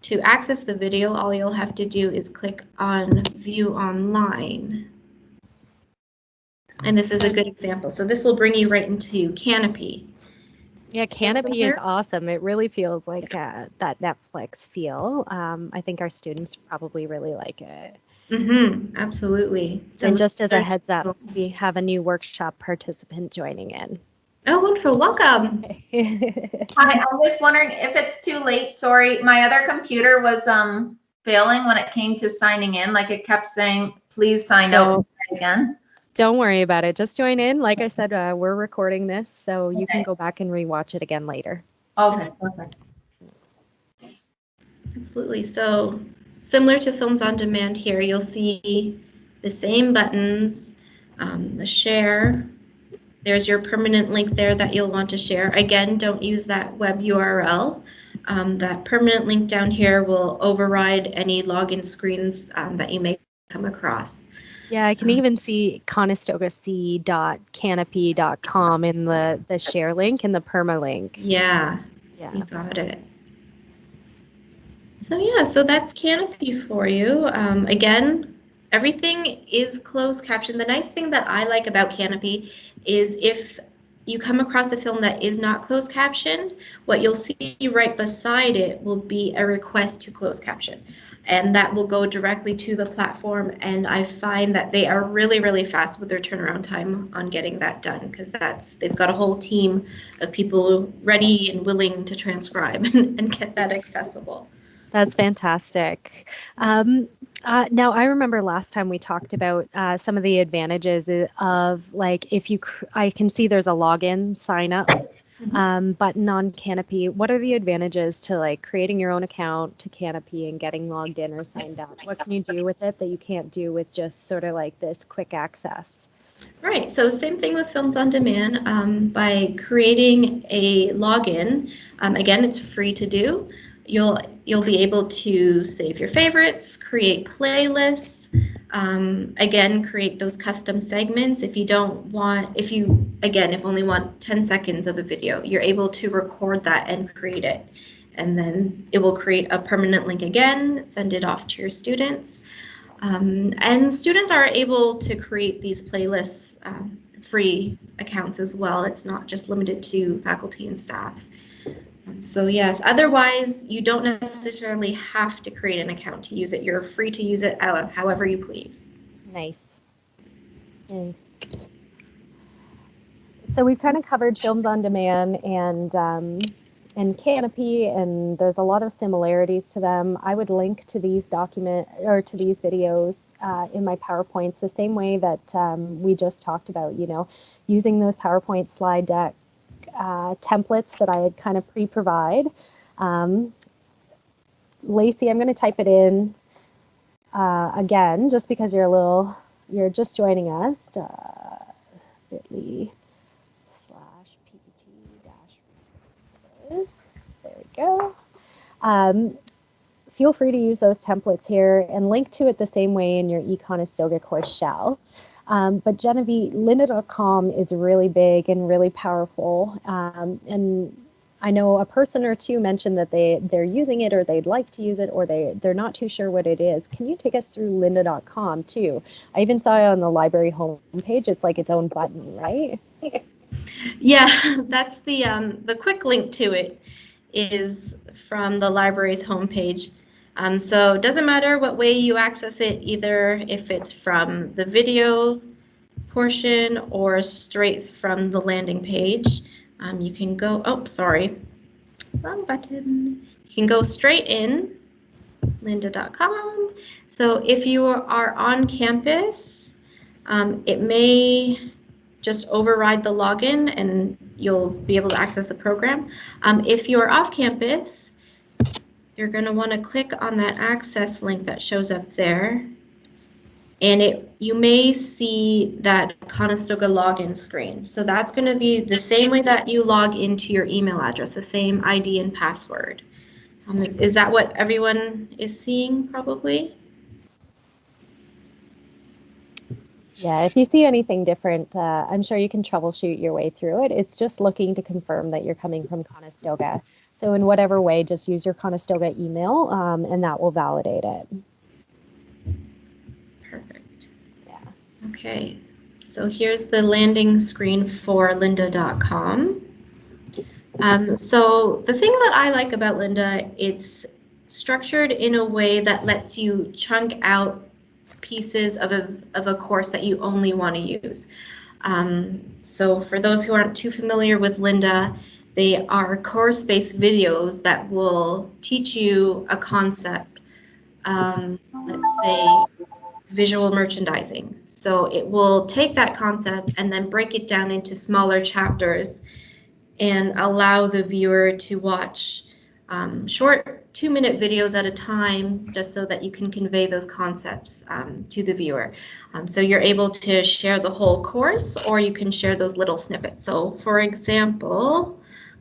To access the video, all you'll have to do is click on View Online. And this is a good example. So this will bring you right into Kanopy. Yeah, Kanopy is awesome. It really feels like uh, that Netflix feel. Um, I think our students probably really like it. Mm-hmm, absolutely. So and just as a heads up, we have a new workshop participant joining in. Oh, wonderful. Welcome. Hi, I'm just wondering if it's too late. Sorry, my other computer was um failing when it came to signing in. Like it kept saying, please sign out Don't- and try again. Don't worry about it. Just join in. Like I said, uh, we're recording this, so you can go back and rewatch it again later. Okay, perfect. Absolutely. So similar to Films on Demand here, you'll see the same buttons, um, the share. There's your permanent link there that you'll want to share. Again, don't use that web URL. Um, that permanent link down here will override any login screens um, that you may come across. Yeah, I can even see conestogac.kanopy.com in the, the share link and the permalink. Yeah, Yeah. You got it. So yeah, so that's Kanopy for you. Um, again, everything is closed captioned. The nice thing that I like about Kanopy is if you come across a film that is not closed captioned, what you'll see right beside it will be a request to close caption. And that will go directly to the platform. And I find that they are really, really fast with their turnaround time on getting that done because that's they've got a whole team of people ready and willing to transcribe and, and get that accessible. That's fantastic. Um, uh, now, I remember last time we talked about uh, some of the advantages of like if you, I can see there's a login sign up Mhm. um, button on Kanopy. What are the advantages to like creating your own account to Kanopy and getting logged in or signed up? What can you do with it that you can't do with just sort of like this quick access? Right. So same thing with Films on Demand. Um, by creating a login, um, again, it's free to do. You'll you'll be able to save your favorites, create playlists. Um, again, create those custom segments. If you don't want, if you again, if only want 10 seconds of a video, you're able to record that and create it, and then it will create a permanent link again. Send it off to your students. Um, and students are able to create these playlists um, free accounts as well. It's not just limited to faculty and staff. So yes, otherwise you don't necessarily have to create an account to use it. You're free to use it however you please. Nice. Nice. So we've kind of covered films on demand and um, and Kanopy, and there's a lot of similarities to them. I would link to these document or to these videos uh, in my PowerPoints the same way that um, we just talked about. You know, using those PowerPoint slide deck uh, templates that I had kind of pre-provide. Um, Lacey, I'm going to type it in uh, again, just because you're a little, you're just joining us. Uh, bit.ly slash ppt dash. There we go. Um, feel free to use those templates here and link to it the same way in your Econestoga course shell. Um, but Genevieve, lynda.com is really big and really powerful. Um, and I know a person or two mentioned that they, they're using it or they'd like to use it or they, they're not too sure what it is. Can you take us through lynda.com too? I even saw it on the library homepage. It's like its own button, right? Yeah, that's the um, the quick link to it is from the library's homepage. Um, so it doesn't matter what way you access it, either if it's from the video portion or straight from the landing page. Um, you can go, oh, sorry, wrong button. You can go straight in, lynda.com. So if you are on campus, um, it may just override the login and you'll be able to access the program. Um, if you're off campus, you're going to want to click on that access link that shows up there. And it you may see that Conestoga login screen. So that's going to be the same way that you log into your email address, the same ID and password. Um, is that what everyone is seeing probably? Yeah, if you see anything different, uh, I'm sure you can troubleshoot your way through it. It's just looking to confirm that you're coming from Conestoga. So in whatever way, just use your Conestoga email um, and that will validate it. Perfect. Yeah. Okay, so here's the landing screen for lynda.com. Um, so the thing that I like about Lynda, it's structured in a way that lets you chunk out pieces of a, of a course that you only want to use. Um, so for those who aren't too familiar with Lynda, they are course-based videos that will teach you a concept, um, let's say visual merchandising. So it will take that concept and then break it down into smaller chapters and allow the viewer to watch um, short two minute videos at a time just so that you can convey those concepts um, to the viewer. Um, so you're able to share the whole course or you can share those little snippets. So for example,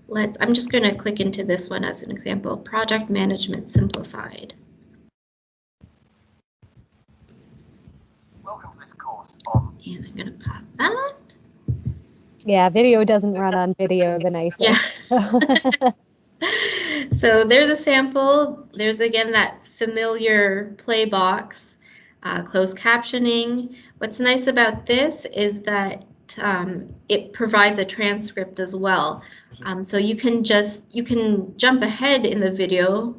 let's, I'm just going to click into this one as an example, project management simplified. Welcome to this course on And I'm going to pop that. Yeah, video doesn't run on video the nicest. Yeah. so there's a sample. There's again that familiar play box, uh, closed captioning. What's nice about this is that um, it provides a transcript as well. Um, so you can just, you can jump ahead in the video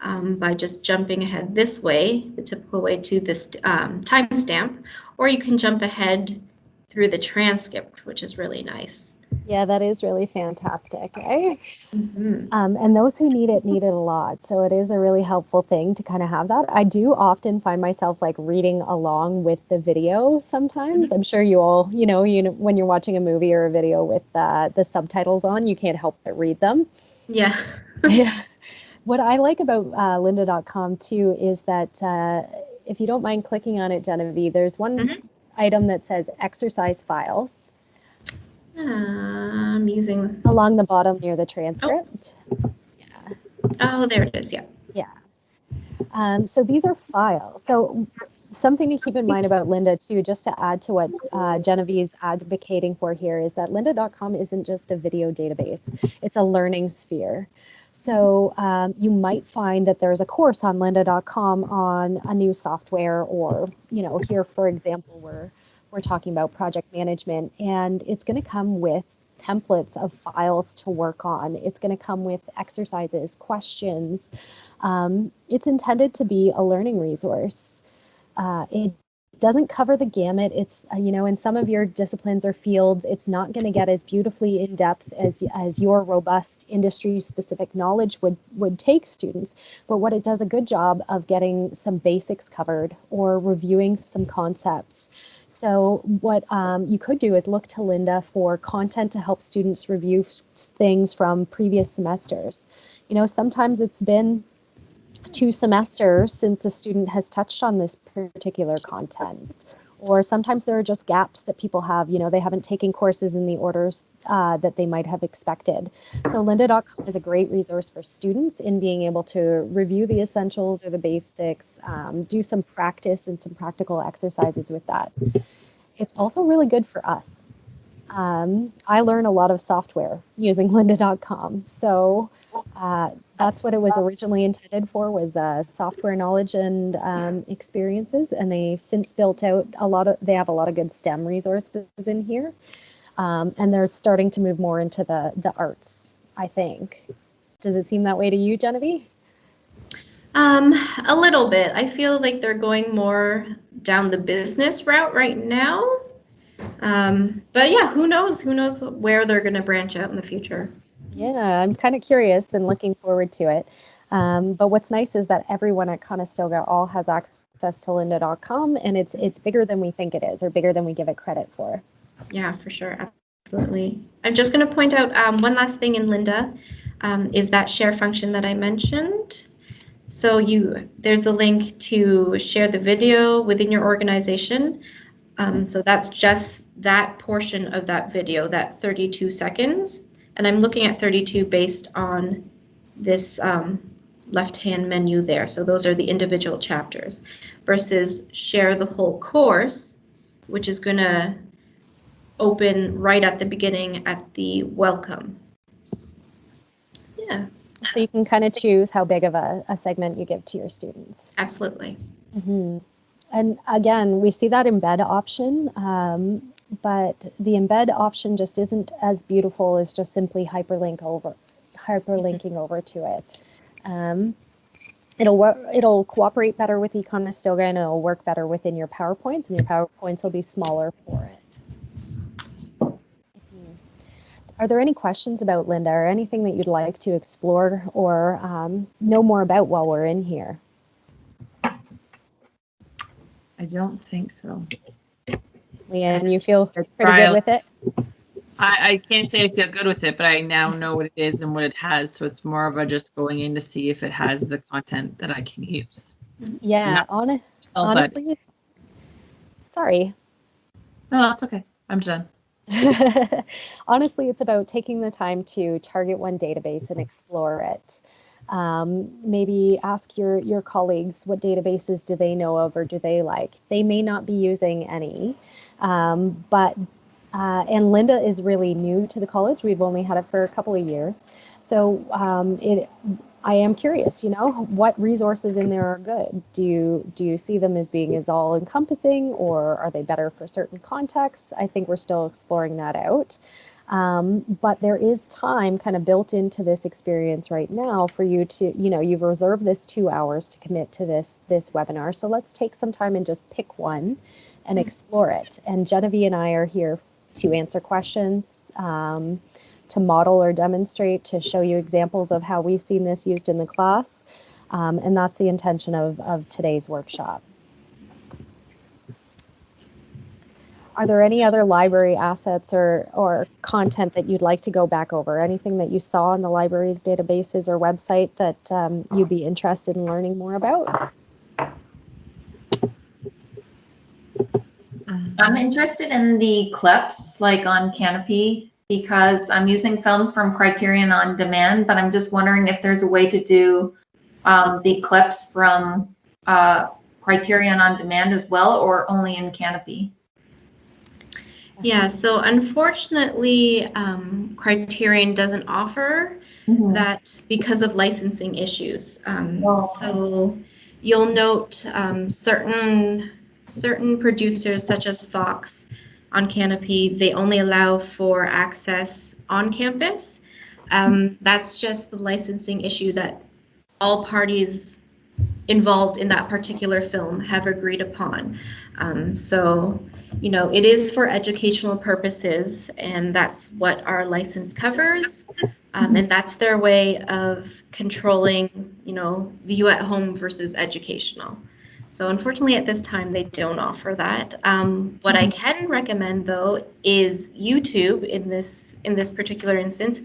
um, by just jumping ahead this way, the typical way to this um, timestamp, or you can jump ahead through the transcript, which is really nice. Yeah, that is really fantastic, right? Mhm. Um, and those who need it need it a lot. So it is a really helpful thing to kind of have that. I do often find myself like reading along with the video sometimes. I'm sure you all, you know, you know, when you're watching a movie or a video with uh, the subtitles on, you can't help but read them. Yeah. yeah. What I like about uh, lynda.com too is that uh, if you don't mind clicking on it, Genevieve, there's one Mhm. item that says exercise files I'm using, along the bottom near the transcript. Yeah. Oh, there it is, Yeah. yeah. Um, so these are files. So something to keep in mind about Lynda too, just to add to what uh, Genevieve's advocating for here, is that lynda.com isn't just a video database; it's a learning sphere. So um, you might find that there's a course on lynda.com on a new software, or you know, here for example, we're we're talking about project management, and it's going to come with templates of files to work on. It's going to come with exercises, questions. Um, it's intended to be a learning resource. Uh, it doesn't cover the gamut. It's uh, you know in some of your disciplines or fields, it's not going to get as beautifully in depth as as your robust industry specific knowledge would would take students. But what it does a good job of getting some basics covered or reviewing some concepts. So what um, you could do is look to Lynda for content to help students review things from previous semesters. You know, sometimes it's been two semesters since a student has touched on this particular content. Or sometimes there are just gaps that people have, you know, they haven't taken courses in the orders uh, that they might have expected. So lynda.com is a great resource for students in being able to review the essentials or the basics, um, do some practice and some practical exercises with that. It's also really good for us. Um, I learn a lot of software using lynda.com. So uh, that's what it was originally intended for was uh, software knowledge and um, experiences and they've since built out a lot of they have a lot of good stem resources in here um, and they're starting to move more into the the arts i think does it seem that way to you genevieve Um, a little bit. I feel like they're going more down the business route right now. Um, but yeah, who knows? Who knows where they're going to branch out in the future? Yeah i'm kind of curious and looking forward to it um, but what's nice is that everyone at conestoga all has access to lynda.com and it's it's bigger than we think it is or bigger than we give it credit for Yeah, for sure. Absolutely. I'm just going to point out um, one last thing in Lynda um, is that share function that I mentioned. So you there's a link to share the video within your organization. Um, so that's just that portion of that video, that 32 seconds. And I'm looking at 32 based on this um, left-hand menu there. So those are the individual chapters versus share the whole course, which is going to open right at the beginning at the welcome. Yeah, so you can kind of choose how big of a, a segment you give to your students absolutely. hmm And again, we see that embed option, um, but the embed option just isn't as beautiful as just simply hyperlink over, hyperlinking over to it. Um, it'll. It'll cooperate better with Econestoga, and it'll work better within your PowerPoints, and your PowerPoints will be smaller for it. Mhm. Are there any questions about Lynda, or anything that you'd like to explore or um, know more about while we're in here? I don't think so. Leanne, you feel pretty good with it? I, I can't say I feel good with it, but I now know what it is and what it has. So it's more of a just going in to see if it has the content that I can use. Yeah, Not- hon- Oh, but- honestly, sorry. no, that's okay. I'm done. honestly, it's about taking the time to target one database and explore it. Um, maybe ask your your colleagues what databases do they know of or do they like. They may not be using any, um, but uh, and Lynda is really new to the college. We've only had it for a couple of years, so um, it. I am curious. You know, what resources in there are good? Do you do you see them as being as all encompassing, or are they better for certain contexts? I think we're still exploring that out. Um, but there is time kind of built into this experience right now for you to, you know, you've reserved this two hours to commit to this this webinar. So let's take some time and just pick one and explore it. And Genevieve and I are here to answer questions, um, to model or demonstrate, to show you examples of how we've seen this used in the class. Um, and that's the intention of, of today's workshop. Are there any other library assets or, or content that you'd like to go back over? Anything that you saw in the library's databases or website that um, you'd be interested in learning more about? I'm interested in the clips, like on Kanopy, because I'm using films from Criterion on Demand, but I'm just wondering if there's a way to do um, the clips from uh, Criterion on Demand as well, or only in Kanopy. Yeah, so unfortunately, um, Criterion doesn't offer that because of licensing issues. Um, Oh. So you'll note um, certain certain producers such as Fox on Kanopy, they only allow for access on campus. Um, that's just the licensing issue that all parties involved in that particular film have agreed upon. Um, so, you know, it is for educational purposes, and that's what our license covers. Um, and that's their way of controlling, you know, view at home versus educational. So unfortunately, at this time, they don't offer that. Um, what I can recommend, though, is YouTube. In this in this particular instance,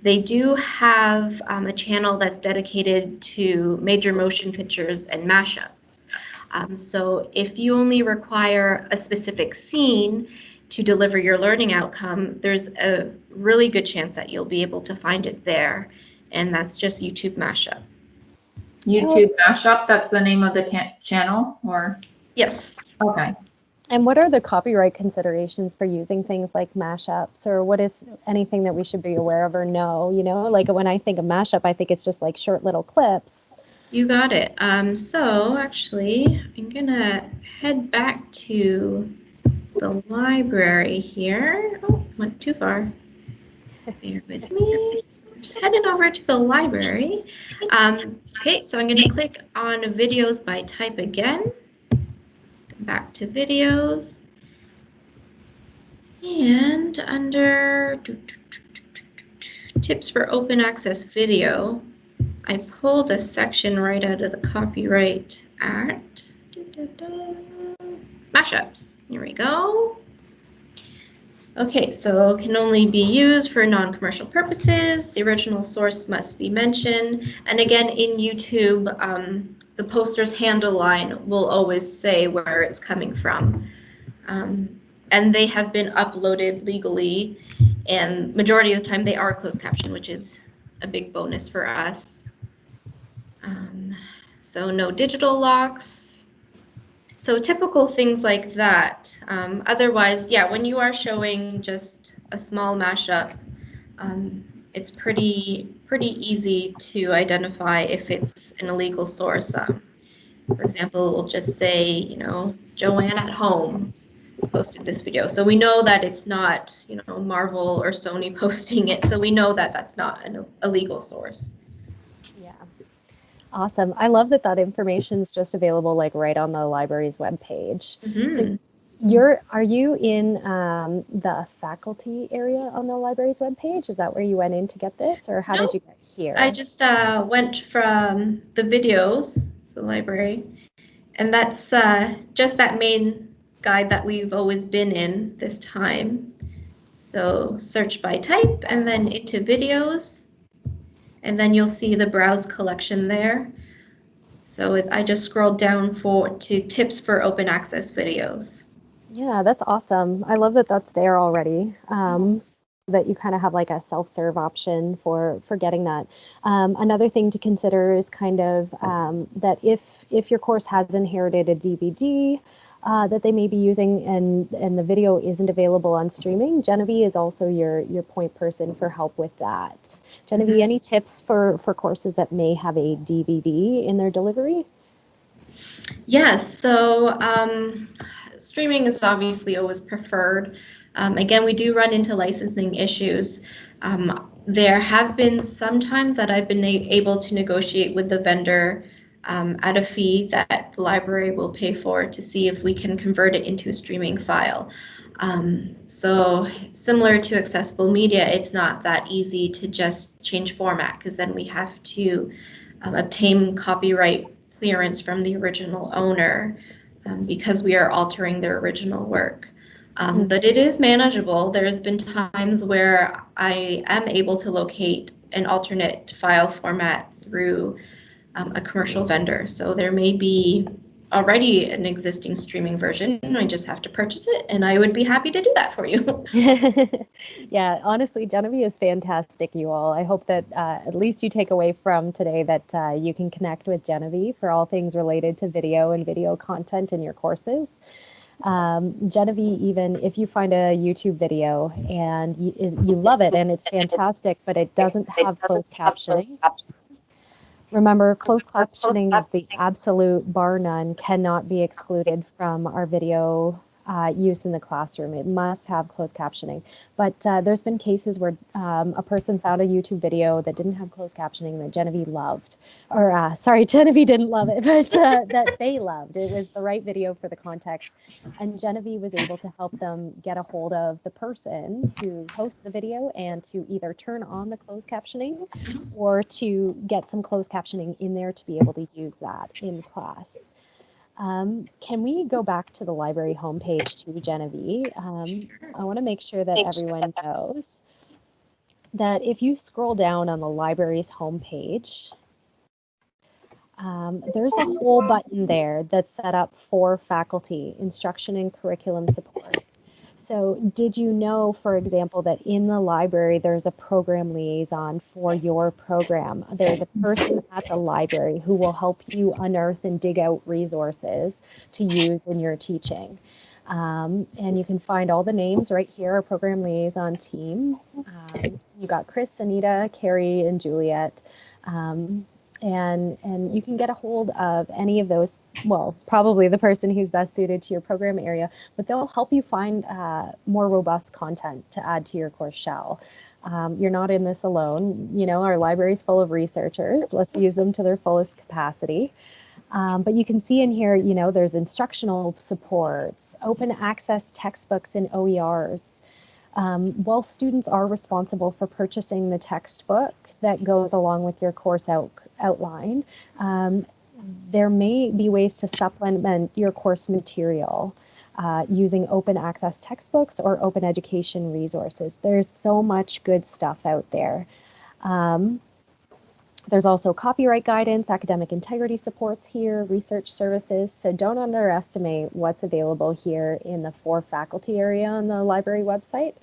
they do have um, a channel that's dedicated to major motion pictures and mashups. Um, so if you only require a specific scene to deliver your learning outcome, there's a really good chance that you'll be able to find it there, and that's just YouTube mashup. YouTube mashup, that's the name of the channel or, Yes. okay. And what are the copyright considerations for using things like mashups, or what is anything that we should be aware of or know? You know, like when I think of mashup, I think it's just like short little clips. You got it. Um, so actually, I'm gonna head back to the library here. Oh, went too far. Bear with me. Just heading over to the library. Um, okay, so I'm gonna click on videos by type again. Back to videos. And under tips for open access video, I pulled a section right out of the Copyright Act. Mashups. Here we go. Okay, so can only be used for non-commercial purposes. The original source must be mentioned. And again, in YouTube, um, the poster's handle line will always say where it's coming from. Um, and they have been uploaded legally, and majority of the time they are closed caption, which is a big bonus for us. Um, so no digital locks. So typical things like that. Um, otherwise, yeah, when you are showing just a small mashup, um, it's pretty pretty easy to identify if it's an illegal source. Um, for example, we'll just say, you know, Joanne at home posted this video. So we know that it's not, you know, Marvel or Sony posting it. So we know that that's not an illegal source. Awesome. I love that that information is just available like right on the library's webpage. Mhm. So you're are you in um, the faculty area on the library's webpage? Is that where you went in to get this, or how No. did you get here? I just uh, went from the videos, so library, and that's uh, just that main guide that we've always been in this time. So search by type and then into videos, and then you'll see the browse collection there. So I just scrolled down for to tips for open access videos. Yeah, that's awesome. I love that that's there already. Um, that you kind of have like a self-serve option for for getting that. Um, another thing to consider is kind of um, that if if your course has inherited a DVD uh, that they may be using and and the video isn't available on streaming, Genevieve is also your your point person for help with that. Genevieve, any tips for for courses that may have a DVD in their delivery? Yes, so um, streaming is obviously always preferred. Um, again, we do run into licensing issues. Um, there have been some times that I've been able to negotiate with the vendor um, at a fee that the library will pay for to see if we can convert it into a streaming file. Um, so similar to accessible media, it's not that easy to just change format because then we have to um, obtain copyright clearance from the original owner um, because we are altering their original work. Um, but it is manageable. There's been times where I am able to locate an alternate file format through um, a commercial vendor. So there may be already an existing streaming version. I just have to purchase it, and I would be happy to do that for you. yeah, honestly, Genevieve is fantastic, you all. I hope that uh, at least you take away from today that uh, you can connect with Genevieve for all things related to video and video content in your courses. Um, Genevieve, even if you find a YouTube video and you, you love it and it's fantastic, but it doesn't have closed captioning, Remember, closed captioning is the absolute bar none, cannot be excluded from our video uh, use in the classroom. It must have closed captioning. But uh, there's been cases where um, a person found a YouTube video that didn't have closed captioning that Genevieve loved, or uh, sorry, Genevieve didn't love it, but uh, that they loved. It was the right video for the context. And Genevieve was able to help them get a hold of the person who hosts the video and to either turn on the closed captioning or to get some closed captioning in there to be able to use that in class. Um, can we go back to the library homepage to Genevieve? Um, I want to make sure that everyone knows that if you scroll down on the library's homepage, um, there's a whole button there that's set up for faculty, instruction and curriculum support. So did you know, for example, that in the library, there's a program liaison for your program? There's a person at the library who will help you unearth and dig out resources to use in your teaching. Um, and you can find all the names right here, our program liaison team. Um, you got Chris, Anita, Carrie, and Juliet. Um, and and you can get a hold of any of those well probably the person who's best suited to your program area but they'll help you find uh, more robust content to add to your course shell. Um, you're not in this alone. You know our library's full of researchers. Let's use them to their fullest capacity. Um, but you can see in here you know there's instructional supports open access textbooks and oers um, while students are responsible for purchasing the textbook that goes along with your course out, outline, um, there may be ways to supplement your course material uh, using open access textbooks or open education resources. There's so much good stuff out there. Um, there's also copyright guidance, academic integrity supports here, research services. So don't underestimate what's available here in the for faculty area on the library website.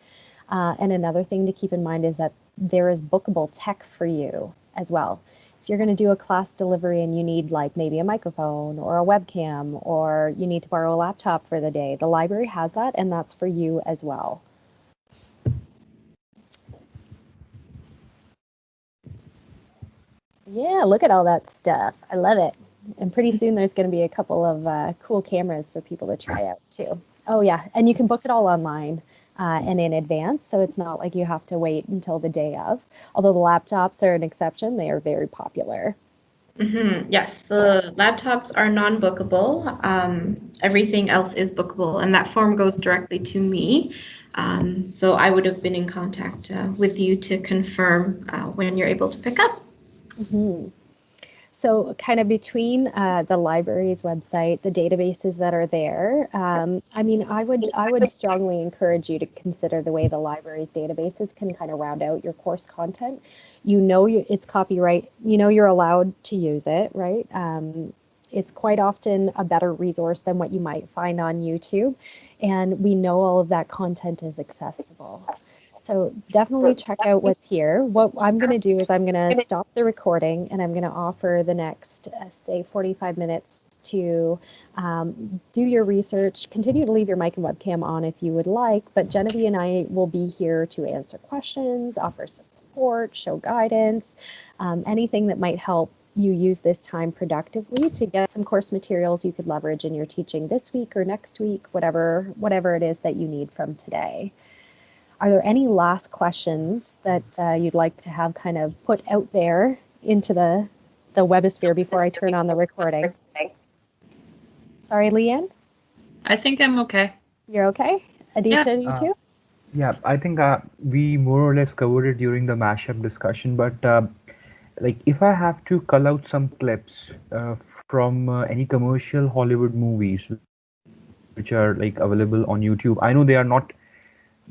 Uh, and another thing to keep in mind is that there is bookable tech for you as well. If you're going to do a class delivery and you need like maybe a microphone or a webcam or you need to borrow a laptop for the day, the library has that and that's for you as well. Yeah, look at all that stuff. I love it. And pretty soon there's going to be a couple of uh, cool cameras for people to try out too. Oh yeah, and you can book it all online uh, and in advance, so it's not like you have to wait until the day of. Although the laptops are an exception, they are very popular. Mm-hmm. Yes, the laptops are non-bookable. Um, everything else is bookable, and that form goes directly to me. Um, so I would have been in contact uh, with you to confirm uh, when you're able to pick up. Mm-hmm. So, kind of between uh, the library's website, the databases that are there, um, I mean, I would I would strongly encourage you to consider the way the library's databases can kind of round out your course content. You know, you, it's copyright. You know, you're allowed to use it, right? Um, it's quite often a better resource than what you might find on YouTube, and we know all of that content is accessible. So definitely check out what's here. What I'm going to do is I'm going to stop the recording and I'm going to offer the next, uh, say, 45 minutes to um, do your research. Continue to leave your mic and webcam on if you would like, but Genevieve and I will be here to answer questions, offer support, show guidance, um, anything that might help you use this time productively to get some course materials you could leverage in your teaching this week or next week, whatever whatever it is that you need from today. Are there any last questions that uh, you'd like to have kind of put out there into the, the webosphere before I turn on the recording? Sorry, Leanne? I think I'm okay. You're okay? Aditya, Yeah. you Uh, too? Yeah, I think uh, we more or less covered it during the mashup discussion, but uh, like if I have to cull out some clips uh, from uh, any commercial Hollywood movies which are like available on YouTube, I know they are not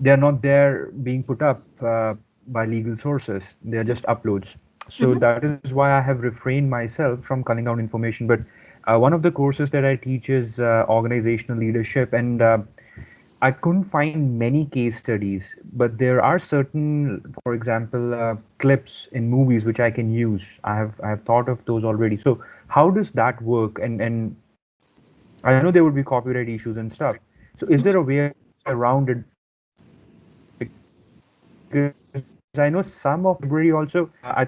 they are not there being put up uh, by legal sources. They are just uploads. So that is why I have refrained myself from culling down information. But uh, one of the courses that I teach is uh, organizational leadership, and uh, I couldn't find many case studies, but there are certain, for example, uh, clips in movies which I can use. I have I have thought of those already. So how does that work? And and I know there would be copyright issues and stuff. So is there a way around it? Because I know some of library also. I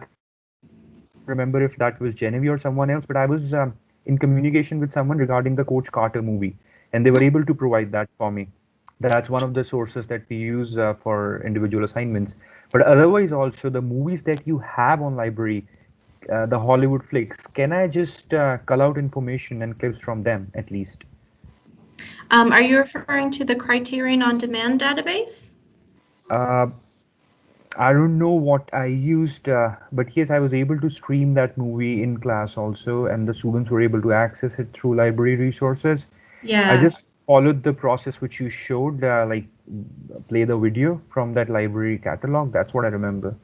remember if that was Genevieve or someone else, but I was um, in communication with someone regarding the Coach Carter movie, and they were able to provide that for me that's one of the sources that we use uh, for individual assignments but otherwise also the movies that you have on library uh, the hollywood flicks can i just uh, cull out information and clips from them at least Um, are you referring to the Criterion on Demand database? I don't know what I used, uh, but yes, I was able to stream that movie in class also, and the students were able to access it through library resources. Yeah. I just followed the process which you showed, uh, like play the video from that library catalog. That's what I remember.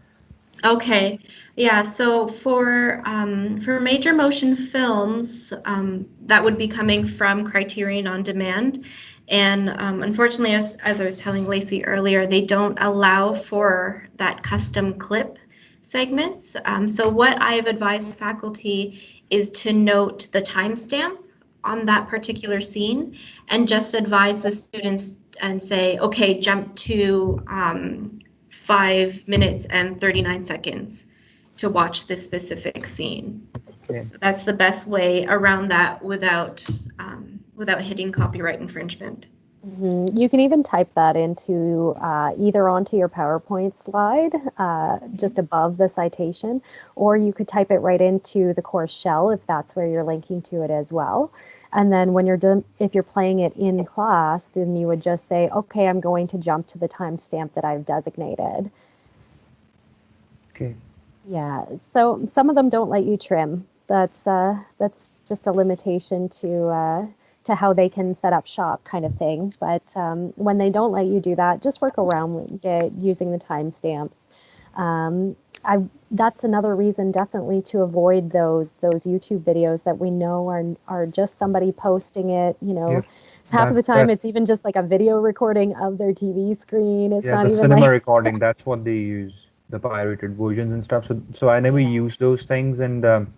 Okay, yeah, so for um, for major motion films, um, that would be coming from Criterion on Demand. And um, unfortunately, as, as I was telling Lacey earlier, they don't allow for that custom clip segments. Um, so what I've advised faculty is to note the timestamp on that particular scene and just advise the students and say, okay, jump to um, five minutes and 39 seconds to watch this specific scene. Okay. So that's the best way around that without um, without hitting copyright infringement. Mhm. You can even type that into uh, either onto your PowerPoint slide, uh, just above the citation, or you could type it right into the course shell if that's where you're linking to it as well. And then when you're done, if you're playing it in class, then you would just say, okay, I'm going to jump to the timestamp that I've designated. Okay. Yeah, so some of them don't let you trim. That's uh, that's just a limitation to uh, to how they can set up shop, kind of thing. But um, when they don't let you do that, just work around it using the timestamps. Um, I that's another reason definitely to avoid those those YouTube videos that we know are are just somebody posting it. You know, Yeah, half of the time that- it's even just like a video recording of their TV screen. It's Yeah, not the even cinema like recording, that's what they use, the pirated versions and stuff. So, so I never use those things. And um,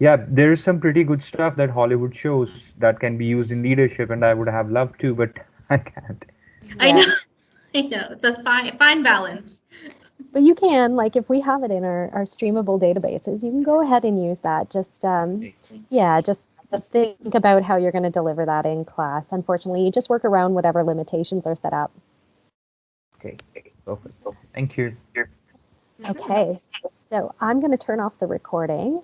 yeah, there is some pretty good stuff that Hollywood shows that can be used in leadership, and I would have loved to, but I can't. I know, I know, it's a fine fine balance. But you can, like, if we have it in our, our streamable databases, you can go ahead and use that. Just, um, yeah, just, just think about how you're going to deliver that in class. Unfortunately, you just work around whatever limitations are set up. Okay, perfect. Thank you. Okay, so I'm going to turn off the recording.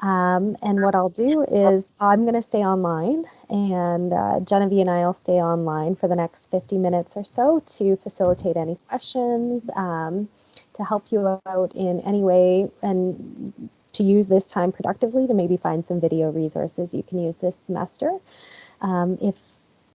Um, and what I'll do is I'm going to stay online, and uh, Genevieve and I will stay online for the next 50 minutes or so to facilitate any questions, um, to help you out in any way, and to use this time productively to maybe find some video resources you can use this semester. Um, if